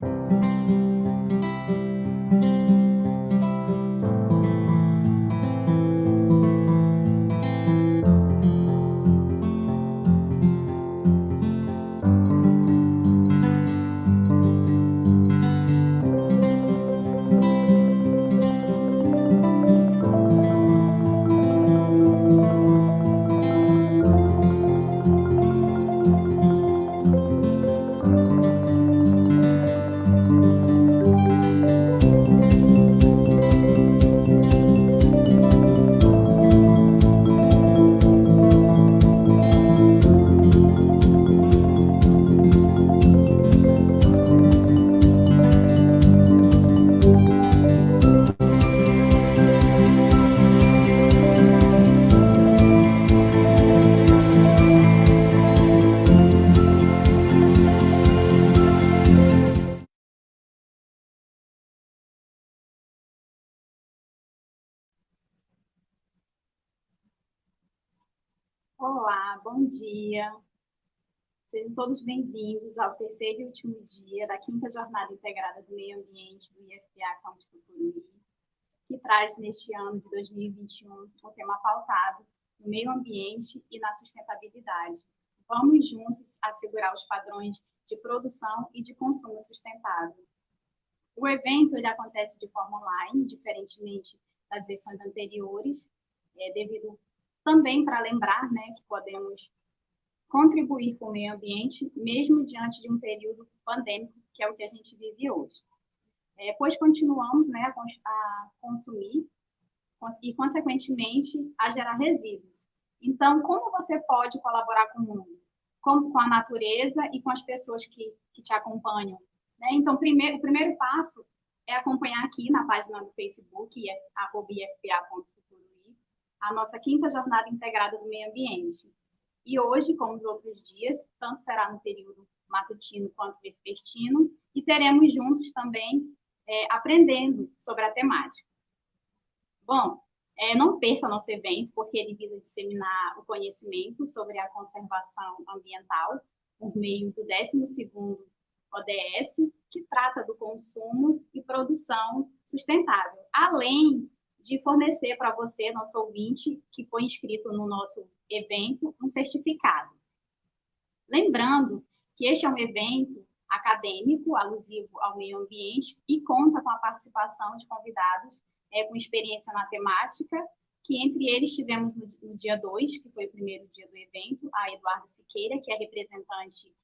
Thank you. Bom dia. Sejam todos bem-vindos ao terceiro e último dia da quinta Jornada Integrada do Meio Ambiente do IFA Campus Tucuruí, que traz neste ano de 2021 um tema pautado no meio ambiente e na sustentabilidade. Vamos juntos assegurar os padrões de produção e de consumo sustentável. O evento ele acontece de forma online, diferentemente das versões anteriores, é, devido também para lembrar né, que podemos contribuir com o meio ambiente, mesmo diante de um período pandêmico, que é o que a gente vive hoje. É, pois continuamos né, a, consumir e, consequentemente, a gerar resíduos. Então, como você pode colaborar com o mundo? Como com a natureza e com as pessoas que, que te acompanham? Né? Então, primeiro, o primeiro passo é acompanhar aqui na página do Facebook, é arroba.ifpa.com a nossa quinta jornada integrada do meio ambiente. E hoje, como os outros dias, tanto será no período matutino quanto vespertino, e teremos juntos também é, aprendendo sobre a temática. Bom, é, não perca nosso evento, porque ele visa disseminar o conhecimento sobre a conservação ambiental por meio do 12º ODS, que trata do consumo e produção sustentável, além de fornecer para você, nosso ouvinte, que foi inscrito no nosso evento, um certificado. Lembrando que este é um evento acadêmico, alusivo ao meio ambiente, e conta com a participação de convidados é, com experiência na temática, que entre eles tivemos no, no dia 2, que foi o primeiro dia do evento, a Eduarda Siqueira, que é representante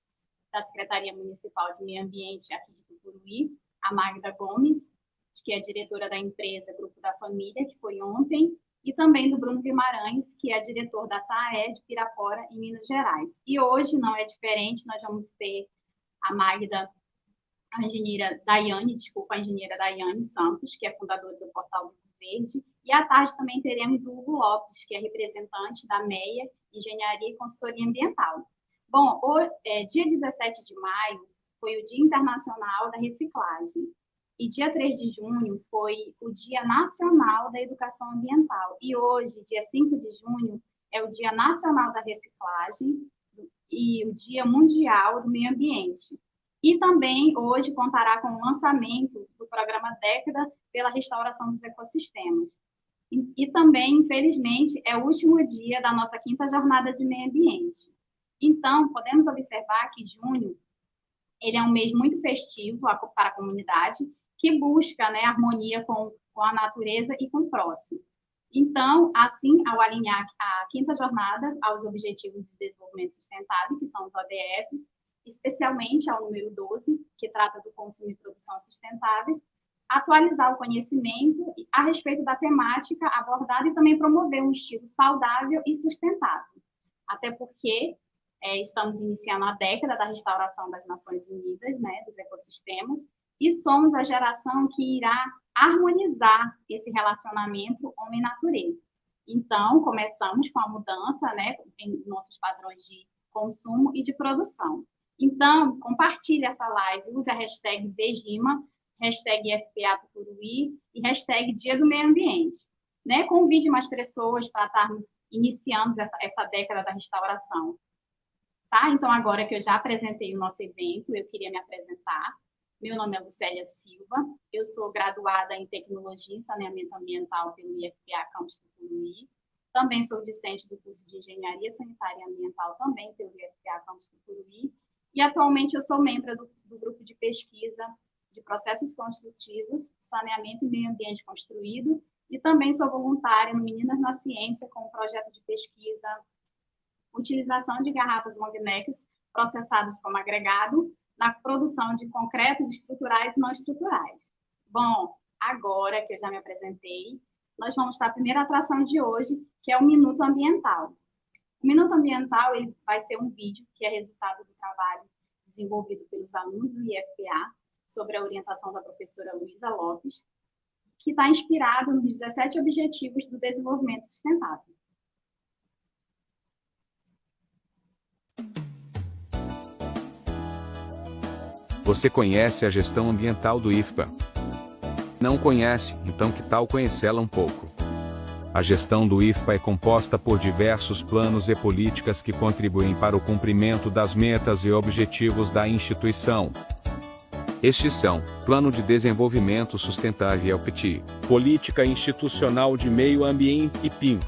da Secretaria Municipal de Meio Ambiente aqui de Tucuruí, a Magda Gomes, que é diretora da empresa Grupo da Família, que foi ontem, e também do Bruno Guimarães, que é diretor da SAE de Pirapora, em Minas Gerais. E hoje não é diferente, nós vamos ter a Magda, a engenheira Daiane, desculpa, a engenheira Daiane Santos, que é fundadora do Portal Verde, e à tarde também teremos o Hugo Lopes, que é representante da MEIA, Engenharia e Consultoria Ambiental. Bom, o, é, dia 17 de maio foi o Dia Internacional da Reciclagem. E dia 3 de junho foi o Dia Nacional da Educação Ambiental. E hoje, dia 5 de junho, é o Dia Nacional da Reciclagem e o Dia Mundial do Meio Ambiente. E também hoje contará com o lançamento do programa Década pela Restauração dos Ecossistemas. E, e também, infelizmente, é o último dia da nossa quinta jornada de meio ambiente. Então, podemos observar que junho ele é um mês muito festivo para a comunidade que busca né, harmonia com, com a natureza e com o próximo. Então, assim, ao alinhar a quinta jornada aos Objetivos de Desenvolvimento Sustentável, que são os ODS, especialmente ao número 12, que trata do consumo e produção sustentáveis, atualizar o conhecimento a respeito da temática abordada e também promover um estilo saudável e sustentável. Até porque é, estamos iniciando a década da restauração das Nações Unidas, né, dos ecossistemas, e somos a geração que irá harmonizar esse relacionamento homem-natureza. Então, começamos com a mudança né, em nossos padrões de consumo e de produção. Então, compartilhe essa live, use a hashtag Vegima, hashtag FPA Tucuruí e hashtag Dia do Meio Ambiente. Né? Convide mais pessoas para estarmos iniciando essa, essa década da restauração. Tá? Então, agora que eu já apresentei o nosso evento, eu queria me apresentar. Meu nome é Lucélia Silva, eu sou graduada em Tecnologia e Saneamento Ambiental pelo IFPA Campus do Curuí. Também sou discente do curso de Engenharia Sanitária e Ambiental, também pelo IFPA Campus do Curuí. E atualmente eu sou membro do, do grupo de pesquisa de processos construtivos, saneamento e meio ambiente construído, e também sou voluntária no Meninas na Ciência com o um projeto de pesquisa utilização de garrafas long necks processadas como agregado na produção de concretos estruturais e não estruturais. Bom, agora que eu já me apresentei, nós vamos para a primeira atração de hoje, que é o Minuto Ambiental. O Minuto Ambiental ele vai ser um vídeo que é resultado do trabalho desenvolvido pelos alunos do IFPA, sobre a orientação da professora Luísa Lopes, que está inspirado nos 17 Objetivos do Desenvolvimento Sustentável. Você conhece a gestão ambiental do IFPA? Não conhece, então que tal conhecê-la um pouco? A gestão do IFPA é composta por diversos planos e políticas que contribuem para o cumprimento das metas e objetivos da instituição. Estes são Plano de Desenvolvimento Sustentável PTI, Política Institucional de Meio Ambiente PIM,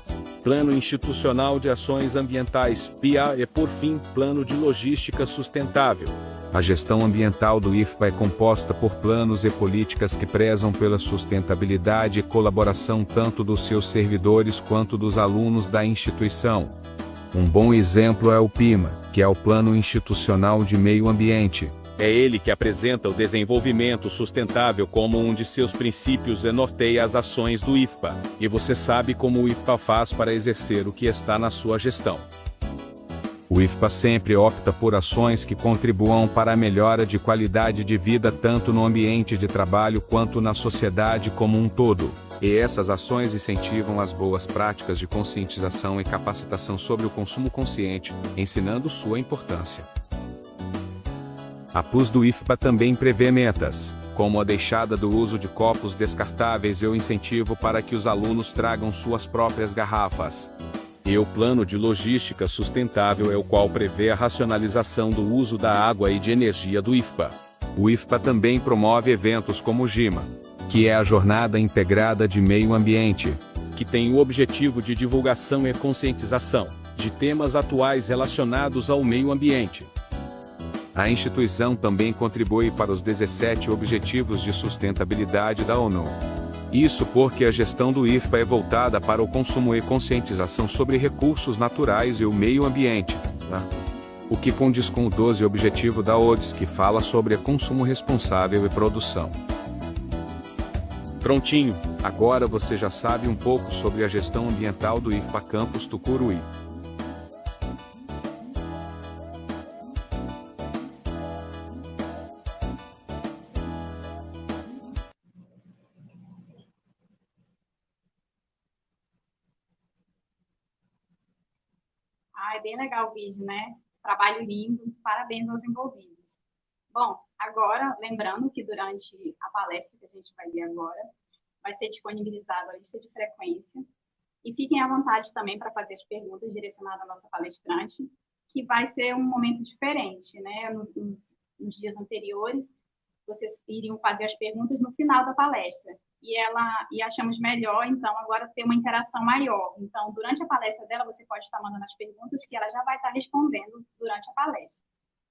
Plano Institucional de Ações Ambientais PIA e, por fim, Plano de Logística Sustentável. A gestão ambiental do IFPA é composta por planos e políticas que prezam pela sustentabilidade e colaboração tanto dos seus servidores quanto dos alunos da instituição. Um bom exemplo é o PIMA, que é o Plano Institucional de Meio Ambiente. É ele que apresenta o desenvolvimento sustentável como um de seus princípios e norteia as ações do IFPA. E você sabe como o IFPA faz para exercer o que está na sua gestão. O IFPA sempre opta por ações que contribuam para a melhora de qualidade de vida tanto no ambiente de trabalho quanto na sociedade como um todo. E essas ações incentivam as boas práticas de conscientização e capacitação sobre o consumo consciente, ensinando sua importância. A PUS do IFPA também prevê metas, como a deixada do uso de copos descartáveis e o incentivo para que os alunos tragam suas próprias garrafas. E o Plano de Logística Sustentável é o qual prevê a racionalização do uso da água e de energia do IFPA. O IFPA também promove eventos como o GIMA, que é a Jornada Integrada de Meio Ambiente, que tem o objetivo de divulgação e conscientização de temas atuais relacionados ao meio ambiente. A instituição também contribui para os 17 Objetivos de Sustentabilidade da ONU. Isso porque a gestão do IFPA é voltada para o consumo e conscientização sobre recursos naturais e o meio ambiente. Né? O que condiz com o 12 objetivo da ODS, que fala sobre consumo responsável e produção. Prontinho, agora você já sabe um pouco sobre a gestão ambiental do IFPA Campus Tucuruí. Bem legal o vídeo, né? Trabalho lindo, parabéns aos envolvidos. Bom, agora, lembrando que durante a palestra que a gente vai ver agora, vai ser disponibilizada a lista de frequência. E fiquem à vontade também para fazer as perguntas direcionadas à nossa palestrante, que vai ser um momento diferente, né? Nos, nos, nos dias anteriores, vocês iriam fazer as perguntas no final da palestra e ela e achamos melhor então agora ter uma interação maior. Então, durante a palestra dela, você pode estar mandando as perguntas que ela já vai estar respondendo durante a palestra.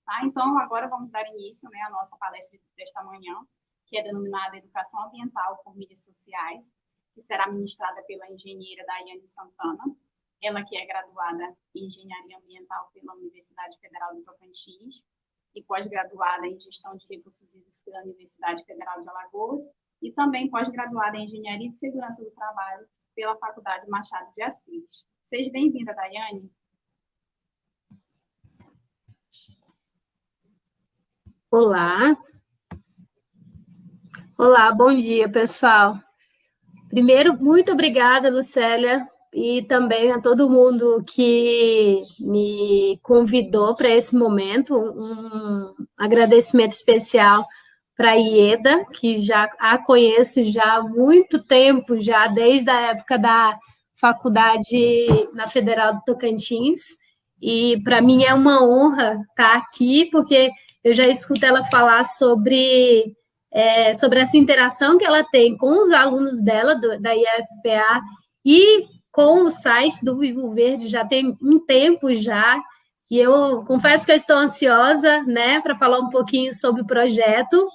Tá? Então, agora vamos dar início né, à nossa palestra desta manhã, que é denominada Educação Ambiental por Mídias Sociais, que será ministrada pela engenheira Daiane Santana, ela que é graduada em Engenharia Ambiental pela Universidade Federal de Tocantins e pós-graduada em Gestão de Recursos Hídricos pela Universidade Federal de Alagoas e também pós-graduada em Engenharia de Segurança do Trabalho pela Faculdade Machado de Assis. Seja bem-vinda, Daiane. Olá. Olá, bom dia, pessoal. Primeiro, muito obrigada, Lucélia, e também a todo mundo que me convidou para esse momento. Um agradecimento especial para a Ieda, que já a conheço já há muito tempo, já desde a época da faculdade na Federal do Tocantins. E para mim é uma honra estar aqui, porque eu já escuto ela falar sobre, é, sobre essa interação que ela tem com os alunos dela, do, da IFPA, e com o site do Vivo Verde, já tem um tempo já, e eu confesso que eu estou ansiosa, né, para falar um pouquinho sobre o projeto,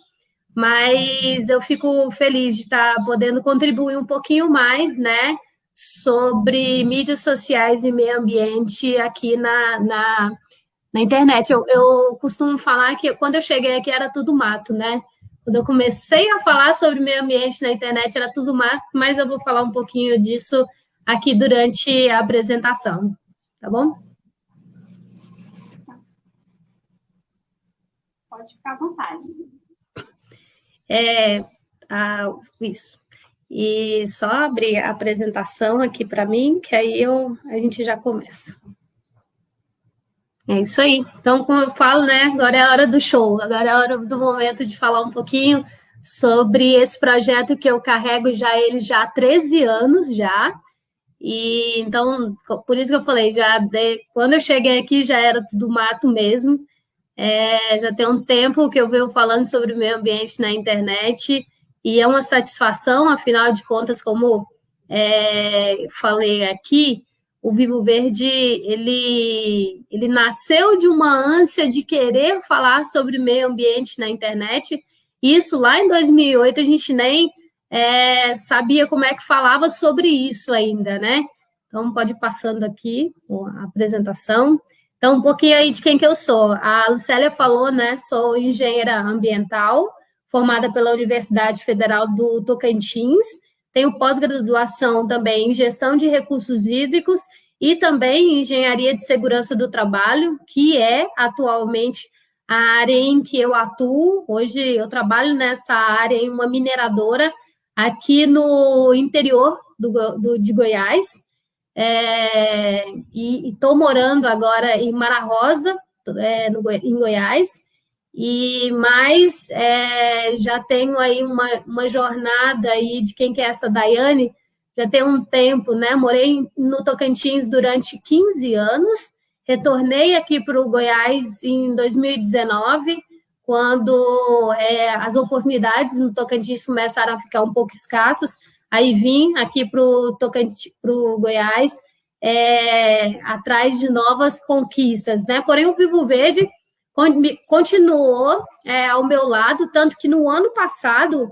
mas eu fico feliz de estar podendo contribuir um pouquinho mais, né, sobre mídias sociais e meio ambiente aqui na, na, na internet. Eu, eu costumo falar que quando eu cheguei aqui era tudo mato, né? Quando eu comecei a falar sobre meio ambiente na internet era tudo mato, mas eu vou falar um pouquinho disso aqui durante a apresentação, tá bom? Pode ficar à vontade. É, ah, isso. E só abrir a apresentação aqui para mim, que aí eu, a gente já começa. É isso aí. Então, como eu falo, né, agora é a hora do show, agora é a hora do momento de falar um pouquinho sobre esse projeto que eu carrego já ele já há 13 anos já. E então, por isso que eu falei, já de, quando eu cheguei aqui já era tudo mato mesmo. É, já tem um tempo que eu venho falando sobre o meio ambiente na internet e é uma satisfação, afinal de contas, como é, falei aqui, o Vivo Verde, ele, ele nasceu de uma ânsia de querer falar sobre meio ambiente na internet, isso lá em 2008 a gente nem é, sabia como é que falava sobre isso ainda, né? Então, pode ir passando aqui a apresentação. Então, um pouquinho aí de quem que eu sou. A Lucélia falou, né? Sou engenheira ambiental, formada pela Universidade Federal do Tocantins. Tenho pós-graduação também em gestão de recursos hídricos e também em engenharia de segurança do trabalho, que é atualmente a área em que eu atuo. Hoje eu trabalho nessa área em uma mineradora aqui no interior do, do de Goiás. É, e estou morando agora em Mara Rosa, é, no, em Goiás. E mais é, já tenho aí uma, uma jornada aí de quem que é essa Daiane, já tem um tempo, né? Morei no Tocantins durante 15 anos, retornei aqui para o Goiás em 2019, quando é, as oportunidades no Tocantins começaram a ficar um pouco escassas, aí vim aqui para o Goiás, é, atrás de novas conquistas, né? Porém, o Vivo Verde continuou é, ao meu lado, tanto que no ano passado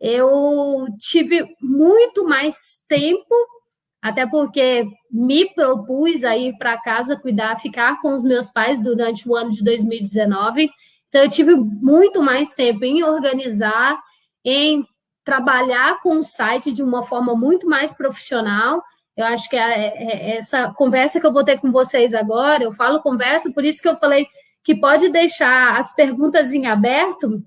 eu tive muito mais tempo, até porque me propus a ir para casa cuidar, ficar com os meus pais durante o ano de 2019. Então, eu tive muito mais tempo em organizar, em trabalhar com o site de uma forma muito mais profissional. Eu acho que é, é, essa conversa que eu vou ter com vocês agora, eu falo conversa, por isso que eu falei que pode deixar as perguntas em aberto,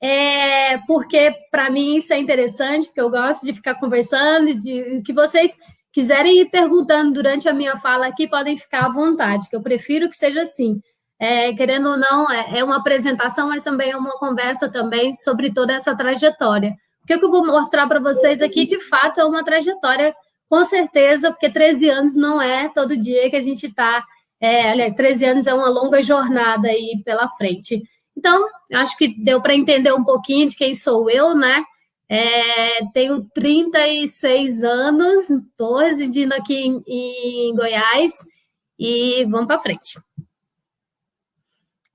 é, porque para mim isso é interessante, porque eu gosto de ficar conversando, de que vocês quiserem ir perguntando durante a minha fala aqui, podem ficar à vontade, que eu prefiro que seja assim. É, querendo ou não, é, é, uma apresentação, mas também é uma conversa também sobre toda essa trajetória. O que eu vou mostrar para vocês aqui, de fato, é uma trajetória, com certeza, porque 13 anos não é todo dia que a gente está é, aliás, 13 anos é uma longa jornada aí pela frente. Então, acho que deu para entender um pouquinho de quem sou eu, né? É, tenho 36 anos, estou residindo aqui em, em Goiás e vamos para frente.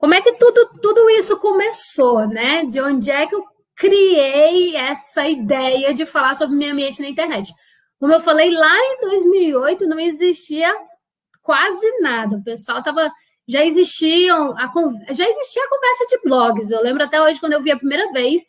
Como é que tudo, tudo isso começou, né? De onde é que eu criei essa ideia de falar sobre meio ambiente na internet? Como eu falei, lá em 2008 não existia quase nada. O pessoal estava. Já existiam a, já existia a conversa de blogs. Eu lembro até hoje, quando eu vi a primeira vez,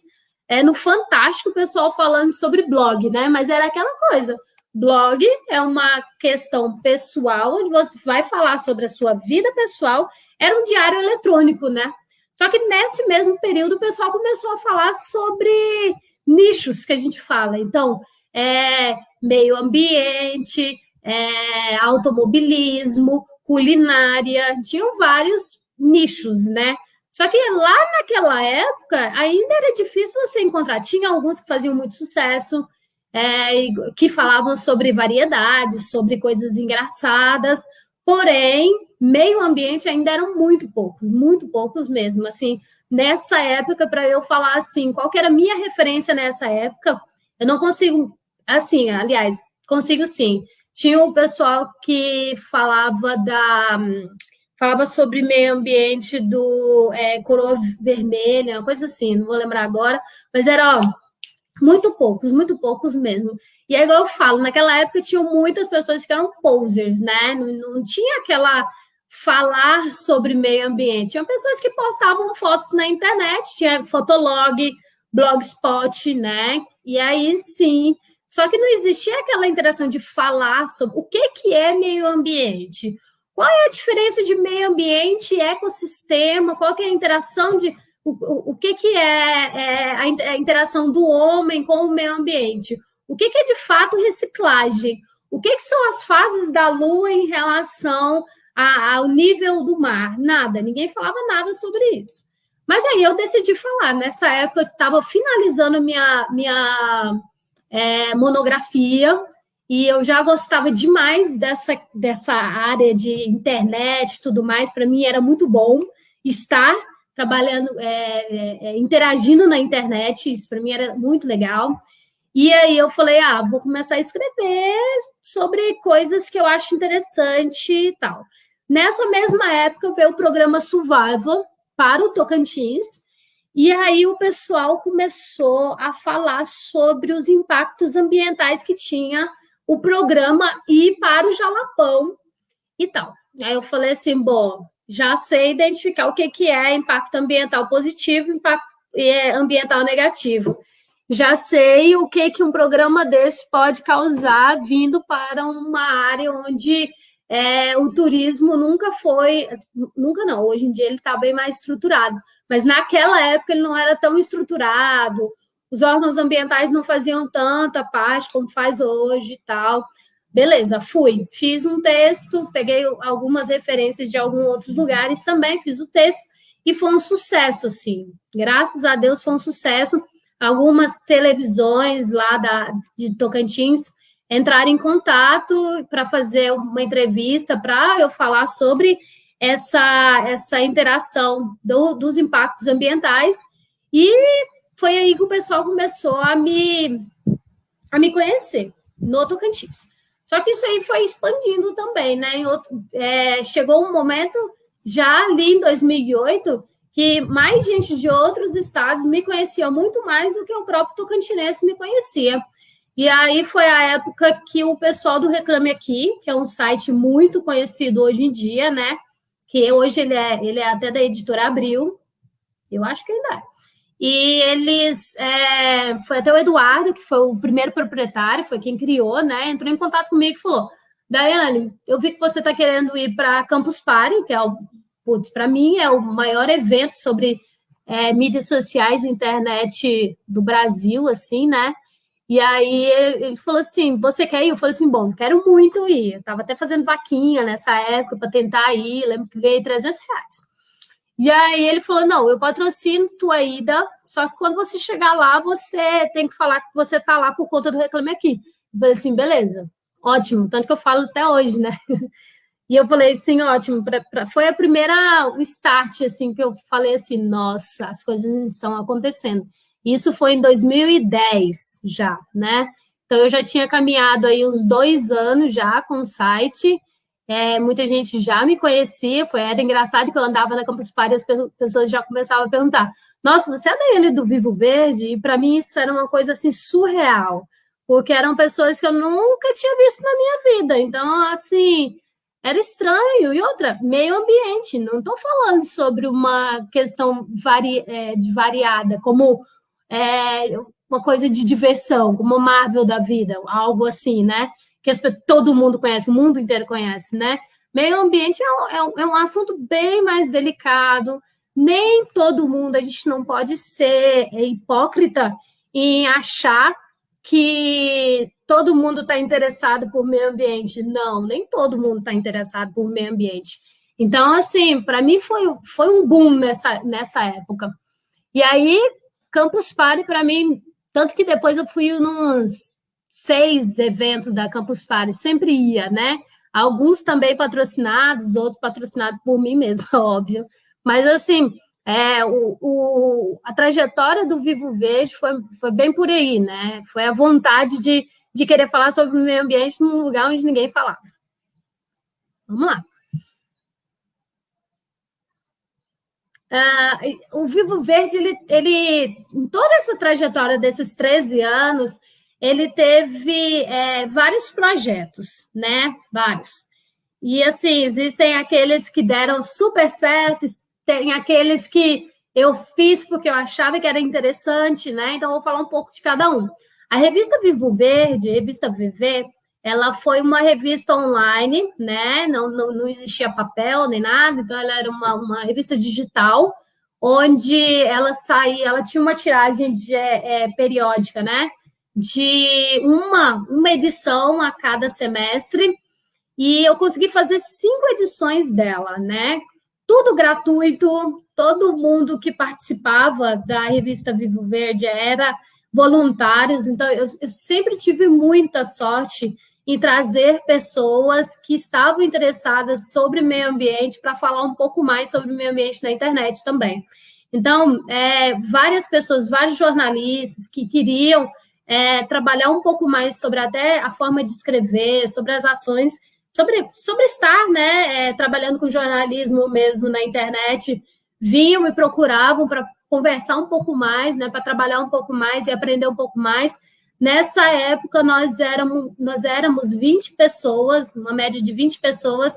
é, no Fantástico, o pessoal falando sobre blog, né? Mas era aquela coisa. Blog é uma questão pessoal, onde você vai falar sobre a sua vida pessoal. Era um diário eletrônico, né? Só que nesse mesmo período, o pessoal começou a falar sobre nichos que a gente fala. Então, é, meio ambiente, é, automobilismo, culinária, tinham vários nichos, né? Só que lá naquela época ainda era difícil você encontrar. Tinha alguns que faziam muito sucesso, é, que falavam sobre variedades, sobre coisas engraçadas. Porém, meio ambiente ainda eram muito poucos, muito poucos mesmo, assim, nessa época, para eu falar assim, qual que era a minha referência nessa época, eu não consigo, assim, aliás, consigo sim, tinha o pessoal que falava da falava sobre meio ambiente do é, coroa vermelha, coisa assim, não vou lembrar agora, mas era ó, muito poucos, muito poucos mesmo. E é igual eu falo, naquela época tinham muitas pessoas que eram posers, né? Não, não tinha aquela falar sobre meio ambiente. Tinha pessoas que postavam fotos na internet, tinha Fotolog, Blogspot, né? E aí sim, só que não existia aquela interação de falar sobre o que, que é meio ambiente, qual é a diferença de meio ambiente e ecossistema, qual é a interação de o, o, o que, que é, é a, interação do homem com o meio ambiente, o que, que é de fato reciclagem, o que, que são as fases da Lua em relação a, ao nível do mar, nada, ninguém falava nada sobre isso. Mas aí eu decidi falar, nessa época eu estava finalizando minha, minha é, monografia, e eu já gostava demais dessa, dessa área de internet e tudo mais, para mim era muito bom estar trabalhando, é, é, é, interagindo na internet, isso para mim era muito legal. E aí eu falei, ah, vou começar a escrever sobre coisas que eu acho interessante e tal. Nessa mesma época veio o programa Survival para o Tocantins, e aí o pessoal começou a falar sobre os impactos ambientais que tinha o programa ir para o Jalapão e tal. Aí eu falei assim, bom, já sei identificar o que, que é impacto ambiental positivo e impacto é, ambiental negativo. Já sei o que, que um programa desse pode causar vindo para uma área onde é, o turismo nunca foi, nunca não, hoje em dia ele está bem mais estruturado, mas naquela época ele não era tão estruturado, os órgãos ambientais não faziam tanta parte como faz hoje e tal. Beleza, fui, fiz um texto, peguei algumas referências de alguns outros lugares também, fiz o texto e foi um sucesso, assim. Graças a Deus foi um sucesso. Algumas televisões lá da, de Tocantins entraram em contato para fazer uma entrevista para eu falar sobre essa, essa interação do, dos impactos ambientais e foi aí que o pessoal começou a me, a me conhecer no Tocantins. Só que isso aí foi expandindo também, né? Outro, é, chegou um momento, já ali em 2008, que mais gente de outros estados me conhecia muito mais do que o próprio tocantinense me conhecia. E aí foi a época que o pessoal do Reclame Aqui, que é um site muito conhecido hoje em dia, né? Que hoje ele é, ele é até da editora Abril, eu acho que ainda é. E eles, é, foi até o Eduardo, que foi o primeiro proprietário, foi quem criou, né? Entrou em contato comigo e falou: Daiane, eu vi que você está querendo ir para Campus Party, que é o, putz, para mim é o maior evento sobre é, mídias sociais internet do Brasil, assim, né? E aí ele falou assim: Você quer ir? Eu falei assim: Bom, quero muito ir. Eu estava até fazendo vaquinha nessa época para tentar ir, lembro que ganhei 300 reais. E aí ele falou: não, eu patrocino tua ida, só que quando você chegar lá, você tem que falar que você tá lá por conta do Reclame Aqui. Eu falei assim, beleza, ótimo, tanto que eu falo até hoje, né? E eu falei assim, ótimo, pra, pra, foi a primeira, o start, assim, que eu falei assim, nossa, as coisas estão acontecendo. Isso foi em 2010 já, né? Então eu já tinha caminhado aí uns dois anos já com o site, é, muita gente já me conhecia, foi, era engraçado que eu andava na Campus Party e as pessoas já começavam a perguntar: Nossa, você é Daiane do Vivo Verde? E para mim isso era uma coisa assim surreal, porque eram pessoas que eu nunca tinha visto na minha vida. Então, assim, era estranho. E outra, meio ambiente, não estou falando sobre uma questão vari, é, de variada, como é, uma coisa de diversão, como Marvel da vida, algo assim, né? que todo mundo conhece, o mundo inteiro conhece, né? Meio ambiente é é, é um, assunto bem mais delicado. Nem todo mundo, a gente não pode ser hipócrita em achar que todo mundo está interessado por meio ambiente. Não, nem todo mundo está interessado por meio ambiente. Então, assim, para mim foi, foi um boom nessa, nessa época. E aí, Campus Party, para mim, tanto que depois eu fui nos seis eventos da Campus Party, sempre ia, né? alguns também patrocinados, outros patrocinados por mim mesmo, óbvio. Mas, assim, é, o, o, a trajetória do Vivo Verde foi, foi bem por aí, né? Foi a vontade de, de querer falar sobre o meio ambiente num lugar onde ninguém falava. Vamos lá. Uh, o Vivo Verde, ele, ele, em toda essa trajetória desses 13 anos, ele teve é, vários projetos, né? Vários. E, assim, existem aqueles que deram super certo, tem aqueles que eu fiz porque eu achava que era interessante, né? Então, vou falar um pouco de cada um. A revista Vivo Verde, revista VV, ela foi uma revista online, né? Não, não, não existia papel nem nada, então ela era uma, uma revista digital, onde ela saía, ela tinha uma tiragem de, é, periódica, né? De uma, uma edição a cada semestre, e eu consegui fazer cinco edições dela, né? Tudo gratuito, todo mundo que participava da revista Vivo Verde era voluntários, então eu, eu sempre tive muita sorte em trazer pessoas que estavam interessadas sobre meio ambiente para falar um pouco mais sobre meio ambiente na internet também. Então, é, várias pessoas, vários jornalistas que queriam é, trabalhar um pouco mais sobre até a forma de escrever, sobre as ações, sobre, sobre estar né, é, trabalhando com jornalismo mesmo na internet, vinham me procuravam para conversar um pouco mais, né, para trabalhar um pouco mais e aprender um pouco mais. Nessa época, nós éramos, nós éramos 20 pessoas, uma média de 20 pessoas,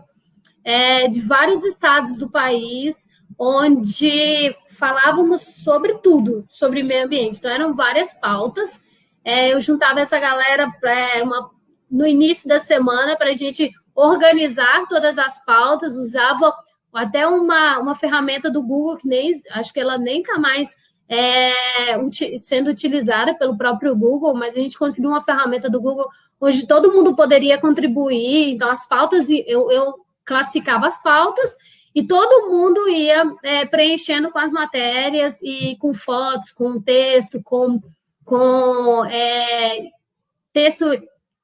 é, de vários estados do país, onde falávamos sobre tudo, sobre meio ambiente. Então, eram várias pautas. É, eu juntava essa galera pra, uma, no início da semana para a gente organizar todas as pautas, usava até uma, uma ferramenta do Google, que nem acho que ela nem está mais é, sendo utilizada pelo próprio Google, mas a gente conseguiu uma ferramenta do Google onde todo mundo poderia contribuir. Então, as pautas, eu, eu classificava as pautas e todo mundo ia é, preenchendo com as matérias e com fotos, com texto, com, com é, texto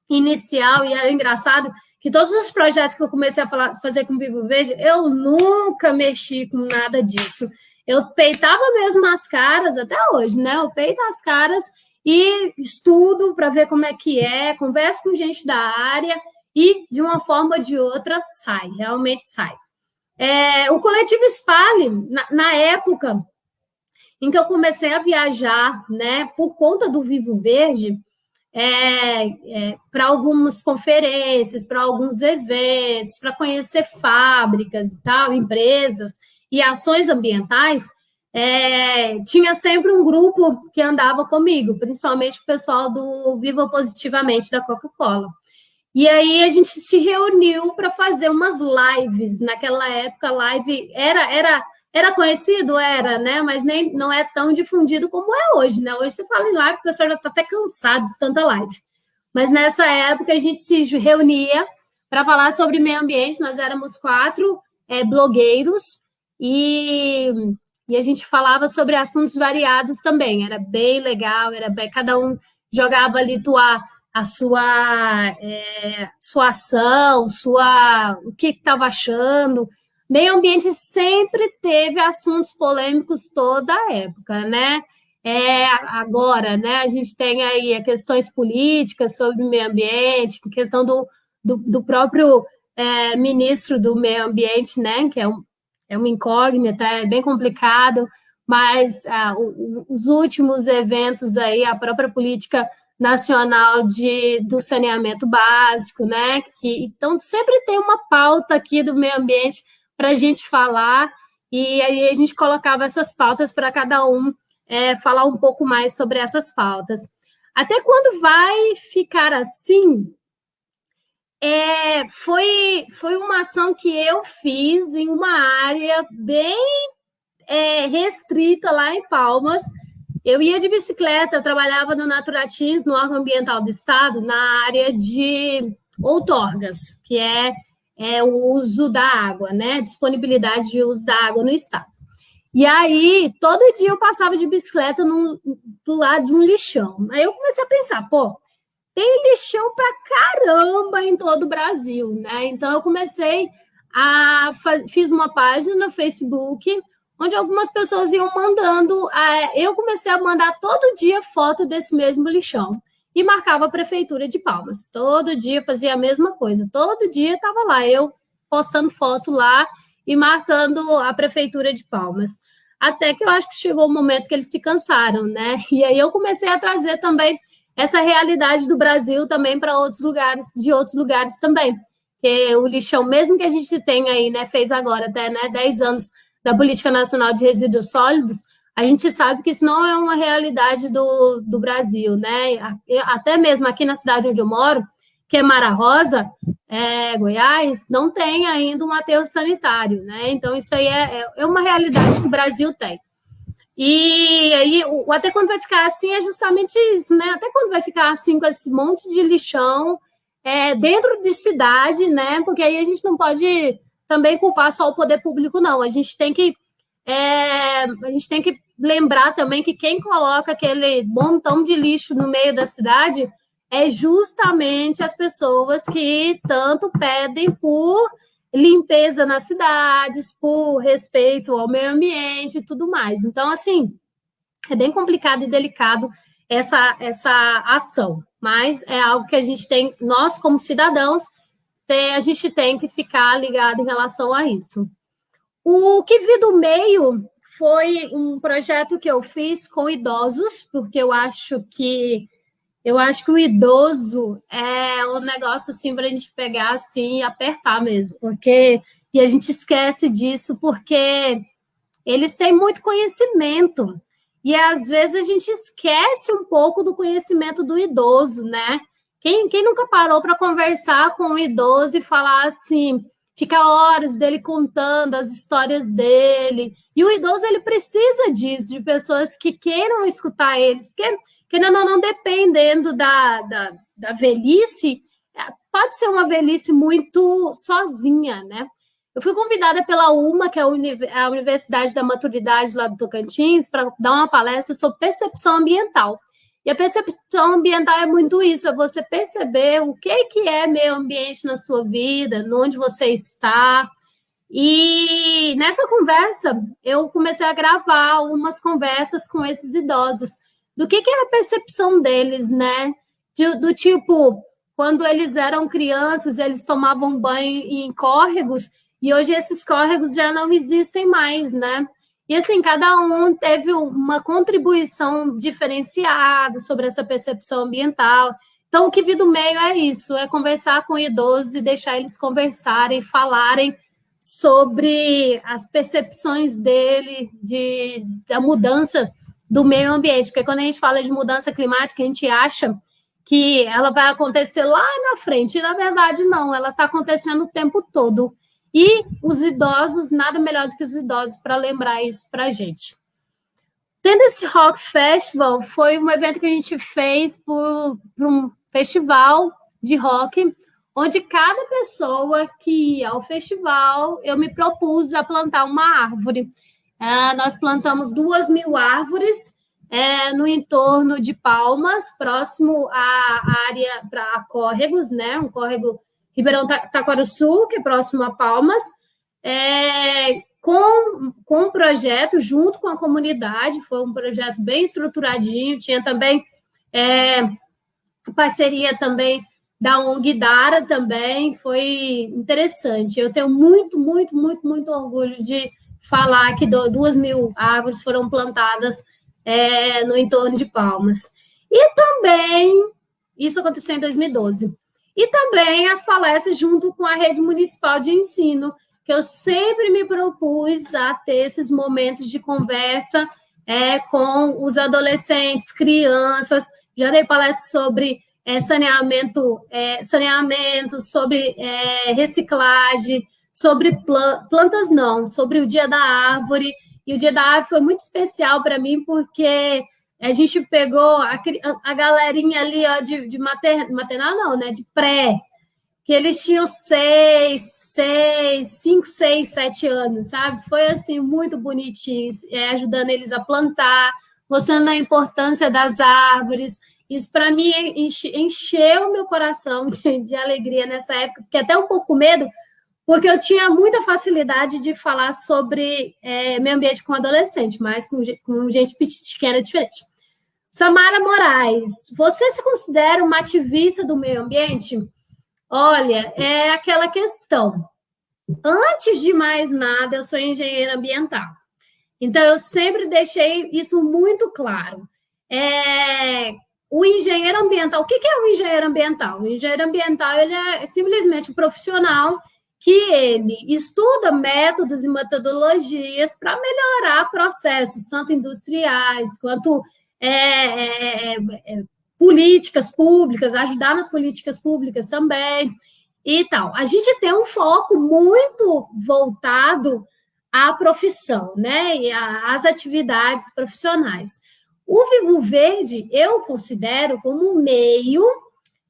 inicial. E é engraçado que todos os projetos que eu comecei a falar, fazer com Vivo Verde, eu nunca mexi com nada disso. Eu peitava mesmo as caras, até hoje, né? Eu peito as caras e estudo para ver como é que é, converso com gente da área e, de uma forma ou de outra, sai, realmente sai. É, o coletivo Espalhe, na, na, época em que eu comecei a viajar, né, por conta do Vivo Verde, é, é, para algumas conferências, para alguns eventos, para conhecer fábricas e tal, empresas, e ações ambientais, é, tinha sempre um grupo que andava comigo, principalmente o pessoal do Viva Positivamente da Coca-Cola. E aí a gente se reuniu para fazer umas lives. Naquela época, live era era era conhecido, era, né? Mas nem não é tão difundido como é hoje, né? Hoje você fala em live, o pessoal já está até cansado de tanta live. Mas nessa época a gente se reunia para falar sobre meio ambiente. Nós éramos quatro é, blogueiros e, e a gente falava sobre assuntos variados também, era bem legal, era bem, cada um jogava ali tua, a sua, é, sua ação, sua, o que estava achando. Meio ambiente sempre teve assuntos polêmicos toda a época, né? É, agora, né, a gente tem aí questões políticas sobre o meio ambiente, questão do, do, do próprio é, ministro do meio ambiente, né, que é um, é uma incógnita, é bem complicado, mas ah, os últimos eventos aí, a própria política nacional de, do saneamento básico, né? Que, então, sempre tem uma pauta aqui do meio ambiente para a gente falar, e aí a gente colocava essas pautas para cada um é, falar um pouco mais sobre essas pautas. Até quando vai ficar assim, é, foi, foi uma ação que eu fiz em uma área bem é, restrita lá em Palmas. Eu ia de bicicleta, eu trabalhava no Naturatins, no órgão ambiental do Estado, na área de outorgas, que é, é o uso da água, né? Disponibilidade de uso da água no Estado. E aí, todo dia eu passava de bicicleta no, do lado de um lixão. Aí eu comecei a pensar, pô, tem lixão pra caramba em todo o Brasil, né? Então eu comecei a fiz uma página no Facebook onde algumas pessoas iam mandando, eu comecei a mandar todo dia foto desse mesmo lixão e marcava a prefeitura de Palmas. Todo dia fazia a mesma coisa, todo dia estava lá eu postando foto lá e marcando a prefeitura de Palmas. Até que eu acho que chegou o momento que eles se cansaram, né? E aí eu comecei a trazer também essa realidade do Brasil também para outros lugares, de outros lugares também. Que o lixão, mesmo que a gente tenha aí, né, fez agora até né, 10 anos da Política Nacional de Resíduos Sólidos, a gente sabe que isso não é uma realidade do, do Brasil, né? Até mesmo aqui na cidade onde eu moro, que é Mara Rosa, é, Goiás, não tem ainda um aterro sanitário, né? Então, isso aí é, é, é uma realidade que o Brasil tem. E aí, o, até quando vai ficar assim, é justamente isso, né? Até quando vai ficar assim, com esse monte de lixão é, dentro de cidade, né? Porque aí a gente não pode também culpar só o poder público, não. A gente tem que é, a gente tem que lembrar também que quem coloca aquele montão de lixo no meio da cidade é justamente as pessoas que tanto pedem por limpeza nas cidades, por respeito ao meio ambiente e tudo mais. Então, assim, é bem complicado e delicado essa, essa ação, mas é algo que a gente tem, nós como cidadãos, tem, a gente tem que ficar ligado em relação a isso. O que vi do meio foi um projeto que eu fiz com idosos, porque eu acho que eu acho que o idoso é um negócio assim para a gente pegar assim e apertar mesmo, porque e a gente esquece disso porque eles têm muito conhecimento e às vezes a gente esquece um pouco do conhecimento do idoso, né? Quem, quem nunca parou para conversar com um idoso e falar assim, fica horas dele contando as histórias dele. E o idoso ele precisa disso, de pessoas que queiram escutar eles, porque querendo ou não, dependendo da, da, da velhice, é, pode ser uma velhice muito sozinha, né? Eu fui convidada pela UMA, que é a Universidade da Maturidade lá do Tocantins, para dar uma palestra sobre percepção ambiental. E a percepção ambiental é muito isso, é você perceber o que, que é meio ambiente na sua vida, onde você está. E nessa conversa, eu comecei a gravar umas conversas com esses idosos do que, que era a percepção deles, né? De, do tipo, quando eles eram crianças, eles tomavam banho em córregos, e hoje esses córregos já não existem mais, né? E assim, cada um teve uma contribuição diferenciada sobre essa percepção ambiental. Então, o que vi do meio é isso: é conversar com idosos e deixar eles conversarem, falarem sobre as percepções dele de, da mudança do meio ambiente, porque quando a gente fala de mudança climática, a gente acha que ela vai acontecer lá na frente, e na verdade não, ela está acontecendo o tempo todo. E os idosos, nada melhor do que os idosos para lembrar isso para a gente. Tendo esse Rock Festival, foi um evento que a gente fez por um festival de rock, onde cada pessoa que ia ao festival, eu me propus a plantar uma árvore. É, nós plantamos duas mil árvores é, no entorno de Palmas, próximo à área para córregos, né? Um córrego Ribeirão Taquaruçu, que é próximo a Palmas, é, com, com um projeto junto com a comunidade, foi um projeto bem estruturadinho, tinha também é, parceria também da ONG Dara também, foi interessante. Eu tenho muito, muito, muito, muito orgulho de falar que duas mil árvores foram plantadas é, no entorno de Palmas. E também, isso aconteceu em 2012. E também as palestras junto com a rede municipal de ensino, que eu sempre me propus a ter esses momentos de conversa é, com os adolescentes, crianças. Já dei palestras sobre é, saneamento, é, saneamento, sobre é, reciclagem, sobre plantas não, sobre o Dia da Árvore. E o Dia da Árvore foi muito especial para mim, porque a gente pegou a, a galerinha ali ó, de, de mater, maternal, não, né? De pré, que eles tinham seis, seis, cinco, seis, sete anos, sabe? Foi assim, muito bonitinho, é, ajudando eles a plantar, mostrando a importância das árvores. Isso para mim encheu meu coração de, de, alegria nessa época, porque até um pouco medo, porque eu tinha muita facilidade de falar sobre é, meio ambiente com adolescente, mas com, com gente pequena diferente. Samara Moraes, você se considera uma ativista do meio ambiente? Olha, é aquela questão. Antes de mais nada, eu sou engenheira ambiental. Então, eu sempre deixei isso muito claro. É, o engenheiro ambiental, o que é o engenheiro ambiental? O engenheiro ambiental ele é simplesmente um profissional que ele estuda métodos e metodologias para melhorar processos, tanto industriais quanto é, é, é, é, políticas públicas, ajudar nas políticas públicas também e tal. A gente tem um foco muito voltado à profissão, né, e às atividades profissionais. O Vivo Verde eu considero como um meio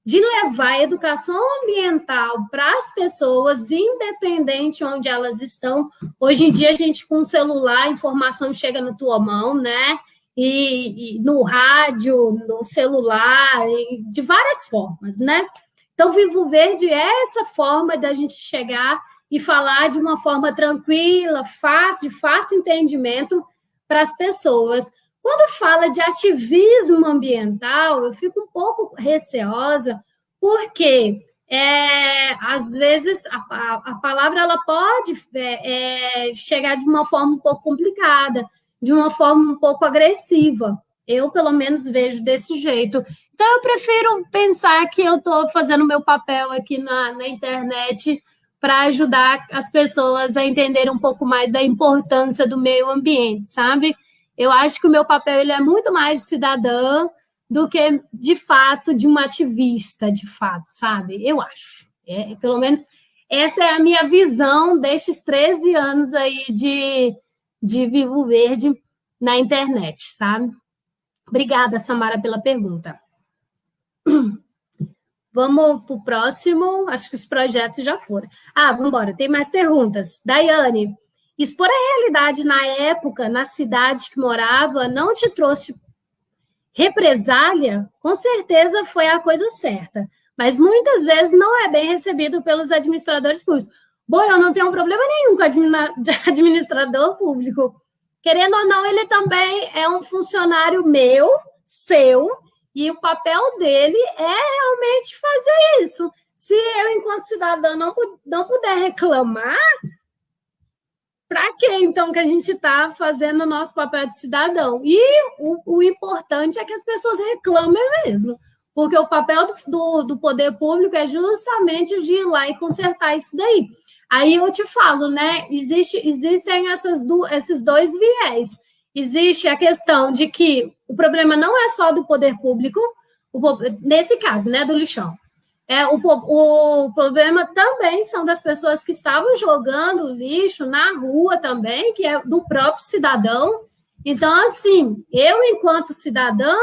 de levar a educação ambiental para as pessoas, independente onde elas estão. Hoje em dia, a gente com o celular, a informação chega na tua mão, né? E, e no rádio, no celular, de várias formas, né? Então, Vivo Verde é essa forma da gente chegar e falar de uma forma tranquila, fácil, de fácil entendimento para as pessoas. Quando fala de ativismo ambiental, eu fico um pouco receosa, porque é, às vezes a, a, a, palavra ela pode é, é, chegar de uma forma um pouco complicada, de uma forma um pouco agressiva. Eu, pelo menos, vejo desse jeito. Então, eu prefiro pensar que eu estou fazendo meu papel aqui na, na internet para ajudar as pessoas a entenderem um pouco mais da importância do meio ambiente, sabe? Eu acho que o meu papel ele é muito mais de cidadã do que, de fato, de uma ativista, de fato, sabe? Eu acho. É, pelo menos essa é a minha visão destes 13 anos aí de, de Vivo Verde na internet, sabe? Obrigada, Samara, pela pergunta. Vamos para o próximo. Acho que os projetos já foram. Ah, vamos embora. Tem mais perguntas. Daiane, Expor a realidade na época, na cidade que morava, não te trouxe represália, com certeza foi a coisa certa. Mas muitas vezes não é bem recebido pelos administradores públicos. Bom, eu não tenho problema nenhum com administrador público. Querendo ou não, ele também é um funcionário meu, seu, e o papel dele é realmente fazer isso. Se eu, enquanto cidadã, não, não puder reclamar, para que então que a gente está fazendo o nosso papel de cidadão? E o, o, importante é que as pessoas reclamem mesmo, porque o papel do, do, do poder público é justamente de ir lá e consertar isso daí. Aí eu te falo, né? Existe, existem essas do, esses dois viés. Existe a questão de que o problema não é só do poder público, o, nesse caso, né, do lixão. É, o, o problema também são das pessoas que estavam jogando lixo na rua também, que é do próprio cidadão. Então, assim, eu, enquanto cidadã,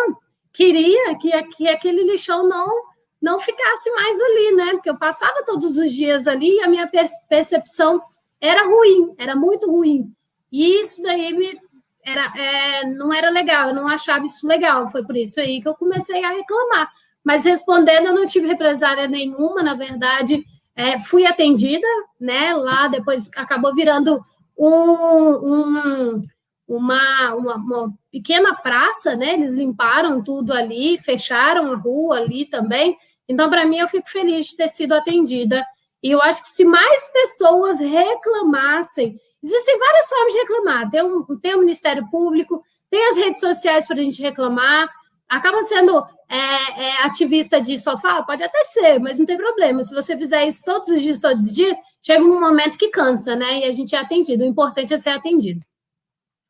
queria que, que aquele lixão não não ficasse mais ali, né? Porque eu passava todos os dias ali e a minha percepção era ruim, era muito ruim. E isso daí me era, é, não era legal, eu não achava isso legal. Foi por isso aí que eu comecei a reclamar. Mas respondendo, eu não tive represária nenhuma, na verdade, é, fui atendida, né? Lá depois acabou virando um, um, uma, uma, uma, pequena praça, né? Eles limparam tudo ali, fecharam a rua ali também. Então, para mim, eu fico feliz de ter sido atendida. E eu acho que se mais pessoas reclamassem, existem várias formas de reclamar. Tem, um, tem o Ministério Público, tem as redes sociais para a gente reclamar, acaba sendo é, é, ativista de sofá? Pode até ser, mas não tem problema. Se você fizer isso todos os dias, todos os dias, chega um momento que cansa, né? E a gente é atendido. O importante é ser atendido.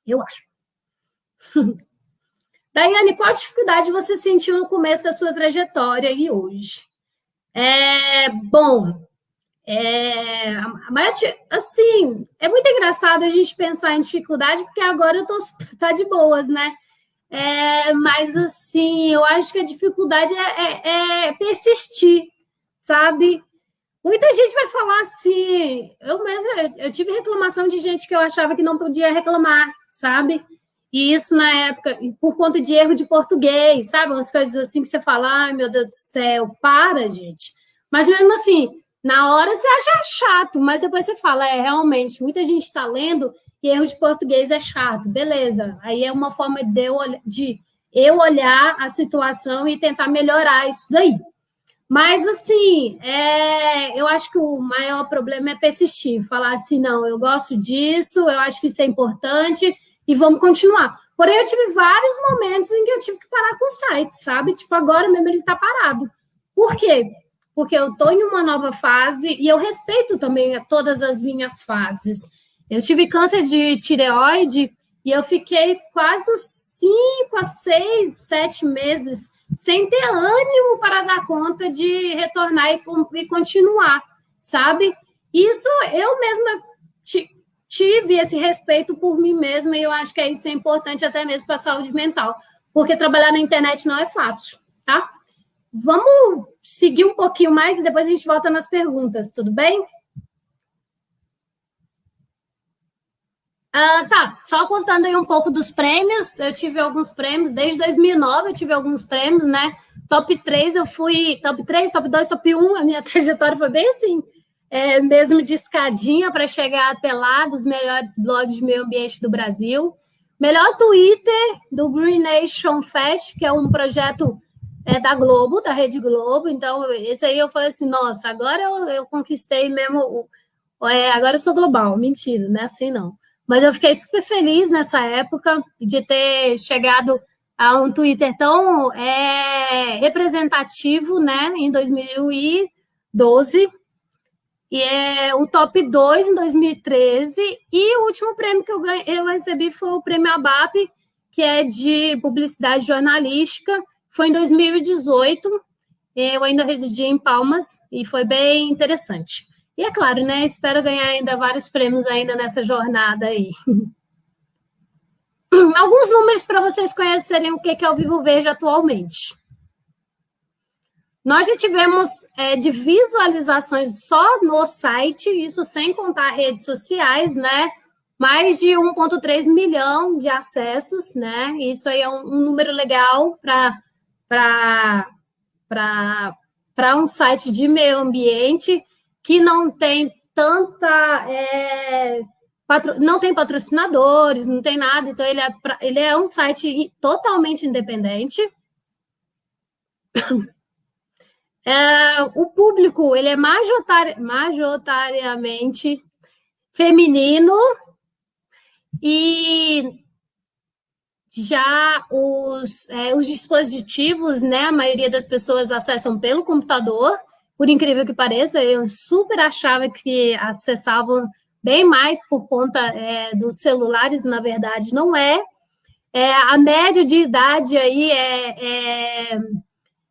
Eu acho. Daiane, qual dificuldade você sentiu no começo da sua trajetória e hoje? É, bom, é, maior, assim, é muito engraçado a gente pensar em dificuldade, porque agora eu tô tá de boas, né? É, mas, assim, eu acho que a dificuldade é, é, é, persistir, sabe? Muita gente vai falar assim. Eu mesmo, eu tive reclamação de gente que eu achava que não podia reclamar, sabe? E isso na época, por conta de erro de português, sabe? Umas coisas assim que você fala, ai meu Deus do céu, para, gente. Mas mesmo assim, na hora você acha chato, mas depois você fala, é, realmente, muita gente está lendo e erro de português é chato, beleza. Aí é uma forma de eu, de eu olhar a situação e tentar melhorar isso daí. Mas, assim, é, eu acho que o maior problema é persistir, falar assim, não, eu gosto disso, eu acho que isso é importante e vamos continuar. Porém, eu tive vários momentos em que eu tive que parar com o site, sabe? Tipo, agora mesmo ele está parado. Por quê? Porque eu estou em uma nova fase e eu respeito também todas as minhas fases. Eu tive câncer de tireoide e eu fiquei quase cinco a seis, sete meses sem ter ânimo para dar conta de retornar e, e continuar, sabe? Isso eu mesma tive esse respeito por mim mesma e eu acho que isso é importante até mesmo para a saúde mental, porque trabalhar na internet não é fácil, tá? Vamos seguir um pouquinho mais e depois a gente volta nas perguntas, tudo bem? Ah, tá, só contando aí um pouco dos prêmios, eu tive alguns prêmios, desde 2009 eu tive alguns prêmios, né? Top 3 eu fui, top 3, top 2, top 1, a minha trajetória foi bem assim, é, mesmo de escadinha para chegar até lá, dos melhores blogs de meio ambiente do Brasil. Melhor Twitter do Green Nation Fest, que é um projeto é, da Globo, da Rede Globo. Então, esse aí eu falei assim, nossa, agora eu, eu conquistei mesmo, é, agora eu sou global. Mentira, não é assim não. Mas eu fiquei super feliz nessa época de ter chegado a um Twitter tão é, representativo, né, em 2012. E é o top 2 em 2013. E o último prêmio que eu, ganhei, eu recebi foi o prêmio ABAP, que é de publicidade jornalística. Foi em 2018. Eu ainda residi em Palmas e foi bem interessante. E é claro, né? Espero ganhar ainda vários prêmios ainda nessa jornada aí. Alguns números para vocês conhecerem o que é o Vivo Verde atualmente. Nós já tivemos é, de visualizações só no site, isso sem contar redes sociais, né? Mais de 1,3 milhão de acessos, né? Isso aí é um, um número legal para um site de meio ambiente que não tem tanta. É, patro, não tem patrocinadores, não tem nada, então ele é, ele é um site totalmente independente. É, o público ele é majoritari, majoritariamente feminino e já os, é, os dispositivos, né, a maioria das pessoas acessam pelo computador, por incrível que pareça, eu super achava que acessavam bem mais por conta é, dos celulares, na verdade, não é. é. A média de idade aí é, é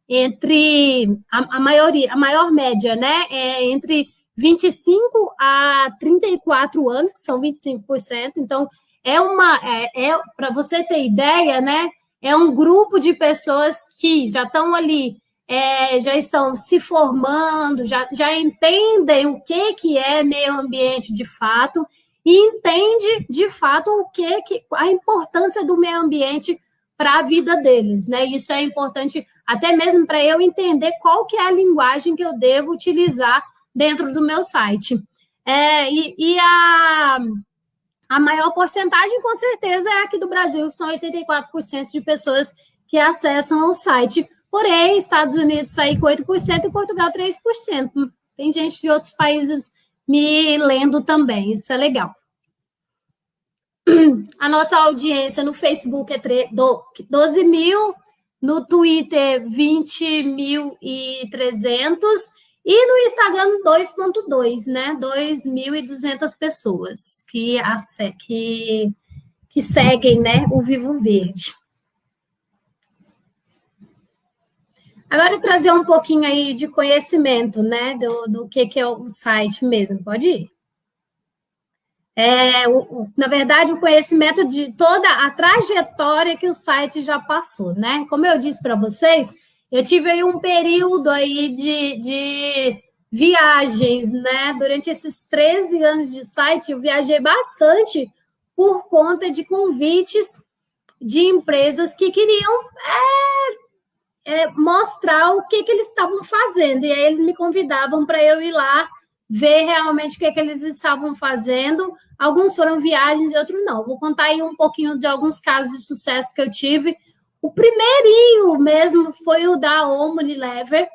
entre a, a, maioria, a maior média, né? É entre 25 a 34 anos, que são 25%. Então, é uma, é, é para você ter ideia, né? É um grupo de pessoas que já estão ali é, já estão se formando, já, já entendem o que, que é meio ambiente de fato e entende de fato o que, que a importância do meio ambiente para a vida deles, né? Isso é importante até mesmo para eu entender qual que é a linguagem que eu devo utilizar dentro do meu site. É, e, e a, a maior porcentagem, com certeza, é aqui do Brasil, que são 84% de pessoas que acessam o site Porém, Estados Unidos sair com 8% e Portugal 3%. Tem gente de outros países me lendo também, isso é legal. A nossa audiência no Facebook é 12 mil, no Twitter 20.300 e no Instagram 2.2, né? 2.200 pessoas que, que, que seguem né, o Vivo Verde. Agora trazer um pouquinho aí de conhecimento, né, do, do que, que é o site mesmo, pode ir? É, o, o, na verdade, o conhecimento de toda a trajetória que o site já passou, né? Como eu disse para vocês, eu tive aí um período aí de, de viagens, né? Durante esses 13 anos de site, eu viajei bastante por conta de convites de empresas que queriam é, é, mostrar o que, que eles estavam fazendo. E aí eles me convidavam para eu ir lá ver realmente o que, que eles estavam fazendo. Alguns foram viagens e outros não. Vou contar aí um pouquinho de alguns casos de sucesso que eu tive. O primeirinho mesmo foi o da Omnilever,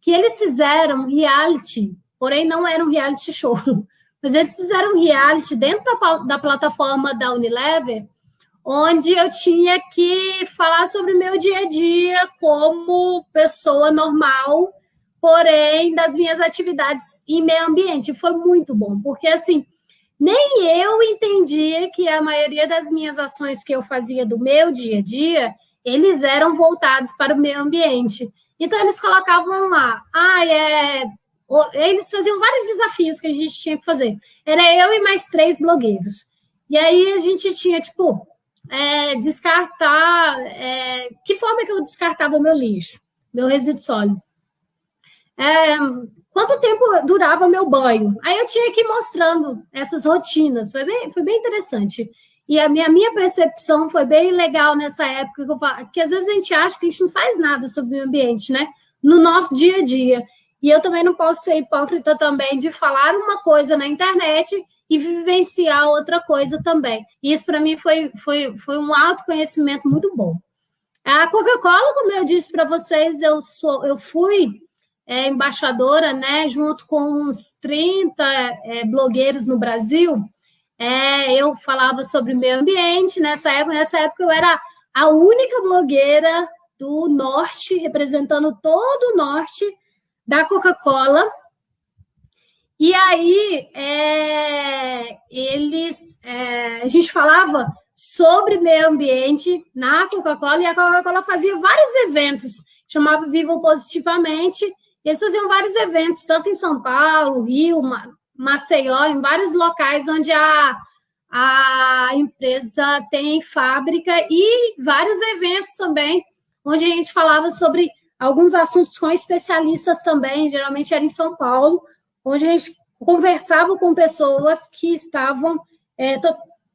que eles fizeram reality, porém não era um reality show, mas eles fizeram reality dentro da, da plataforma da Unilever, onde eu tinha que falar sobre meu dia a dia como pessoa normal, porém das minhas atividades em meio ambiente. Foi muito bom, porque assim, nem eu entendia que a maioria das minhas ações que eu fazia do meu dia a dia, eles eram voltados para o meio ambiente. Então eles colocavam lá, ah, é... eles faziam vários desafios que a gente tinha que fazer. Era eu e mais três blogueiros. E aí a gente tinha, tipo, é, descartar. É, que forma que eu descartava o meu lixo, meu resíduo sólido? É, quanto tempo durava meu banho? Aí eu tinha que ir mostrando essas rotinas, foi bem, foi bem interessante. E a minha, minha percepção foi bem legal nessa época, que, eu falo, que às vezes a gente acha que a gente não faz nada sobre o meio ambiente, né? No nosso dia a dia. E eu também não posso ser hipócrita também de falar uma coisa na internet e vivenciar outra coisa também. E isso para mim foi, foi, foi um autoconhecimento muito bom. A Coca-Cola, como eu disse para vocês, eu sou eu fui é, embaixadora, né, junto com uns 30 é, blogueiros no Brasil. É, eu falava sobre meio ambiente nessa época. Nessa época eu era a única blogueira do norte, representando todo o norte da Coca-Cola. E aí é, eles é, a gente falava sobre meio ambiente na Coca-Cola e a Coca-Cola fazia vários eventos, chamava Vivam Positivamente, eles faziam vários eventos, tanto em São Paulo, Rio, Maceió, em vários locais onde a, a empresa tem fábrica e vários eventos também, onde a gente falava sobre alguns assuntos com especialistas também, geralmente era em São Paulo, onde a gente conversava com pessoas que estavam é,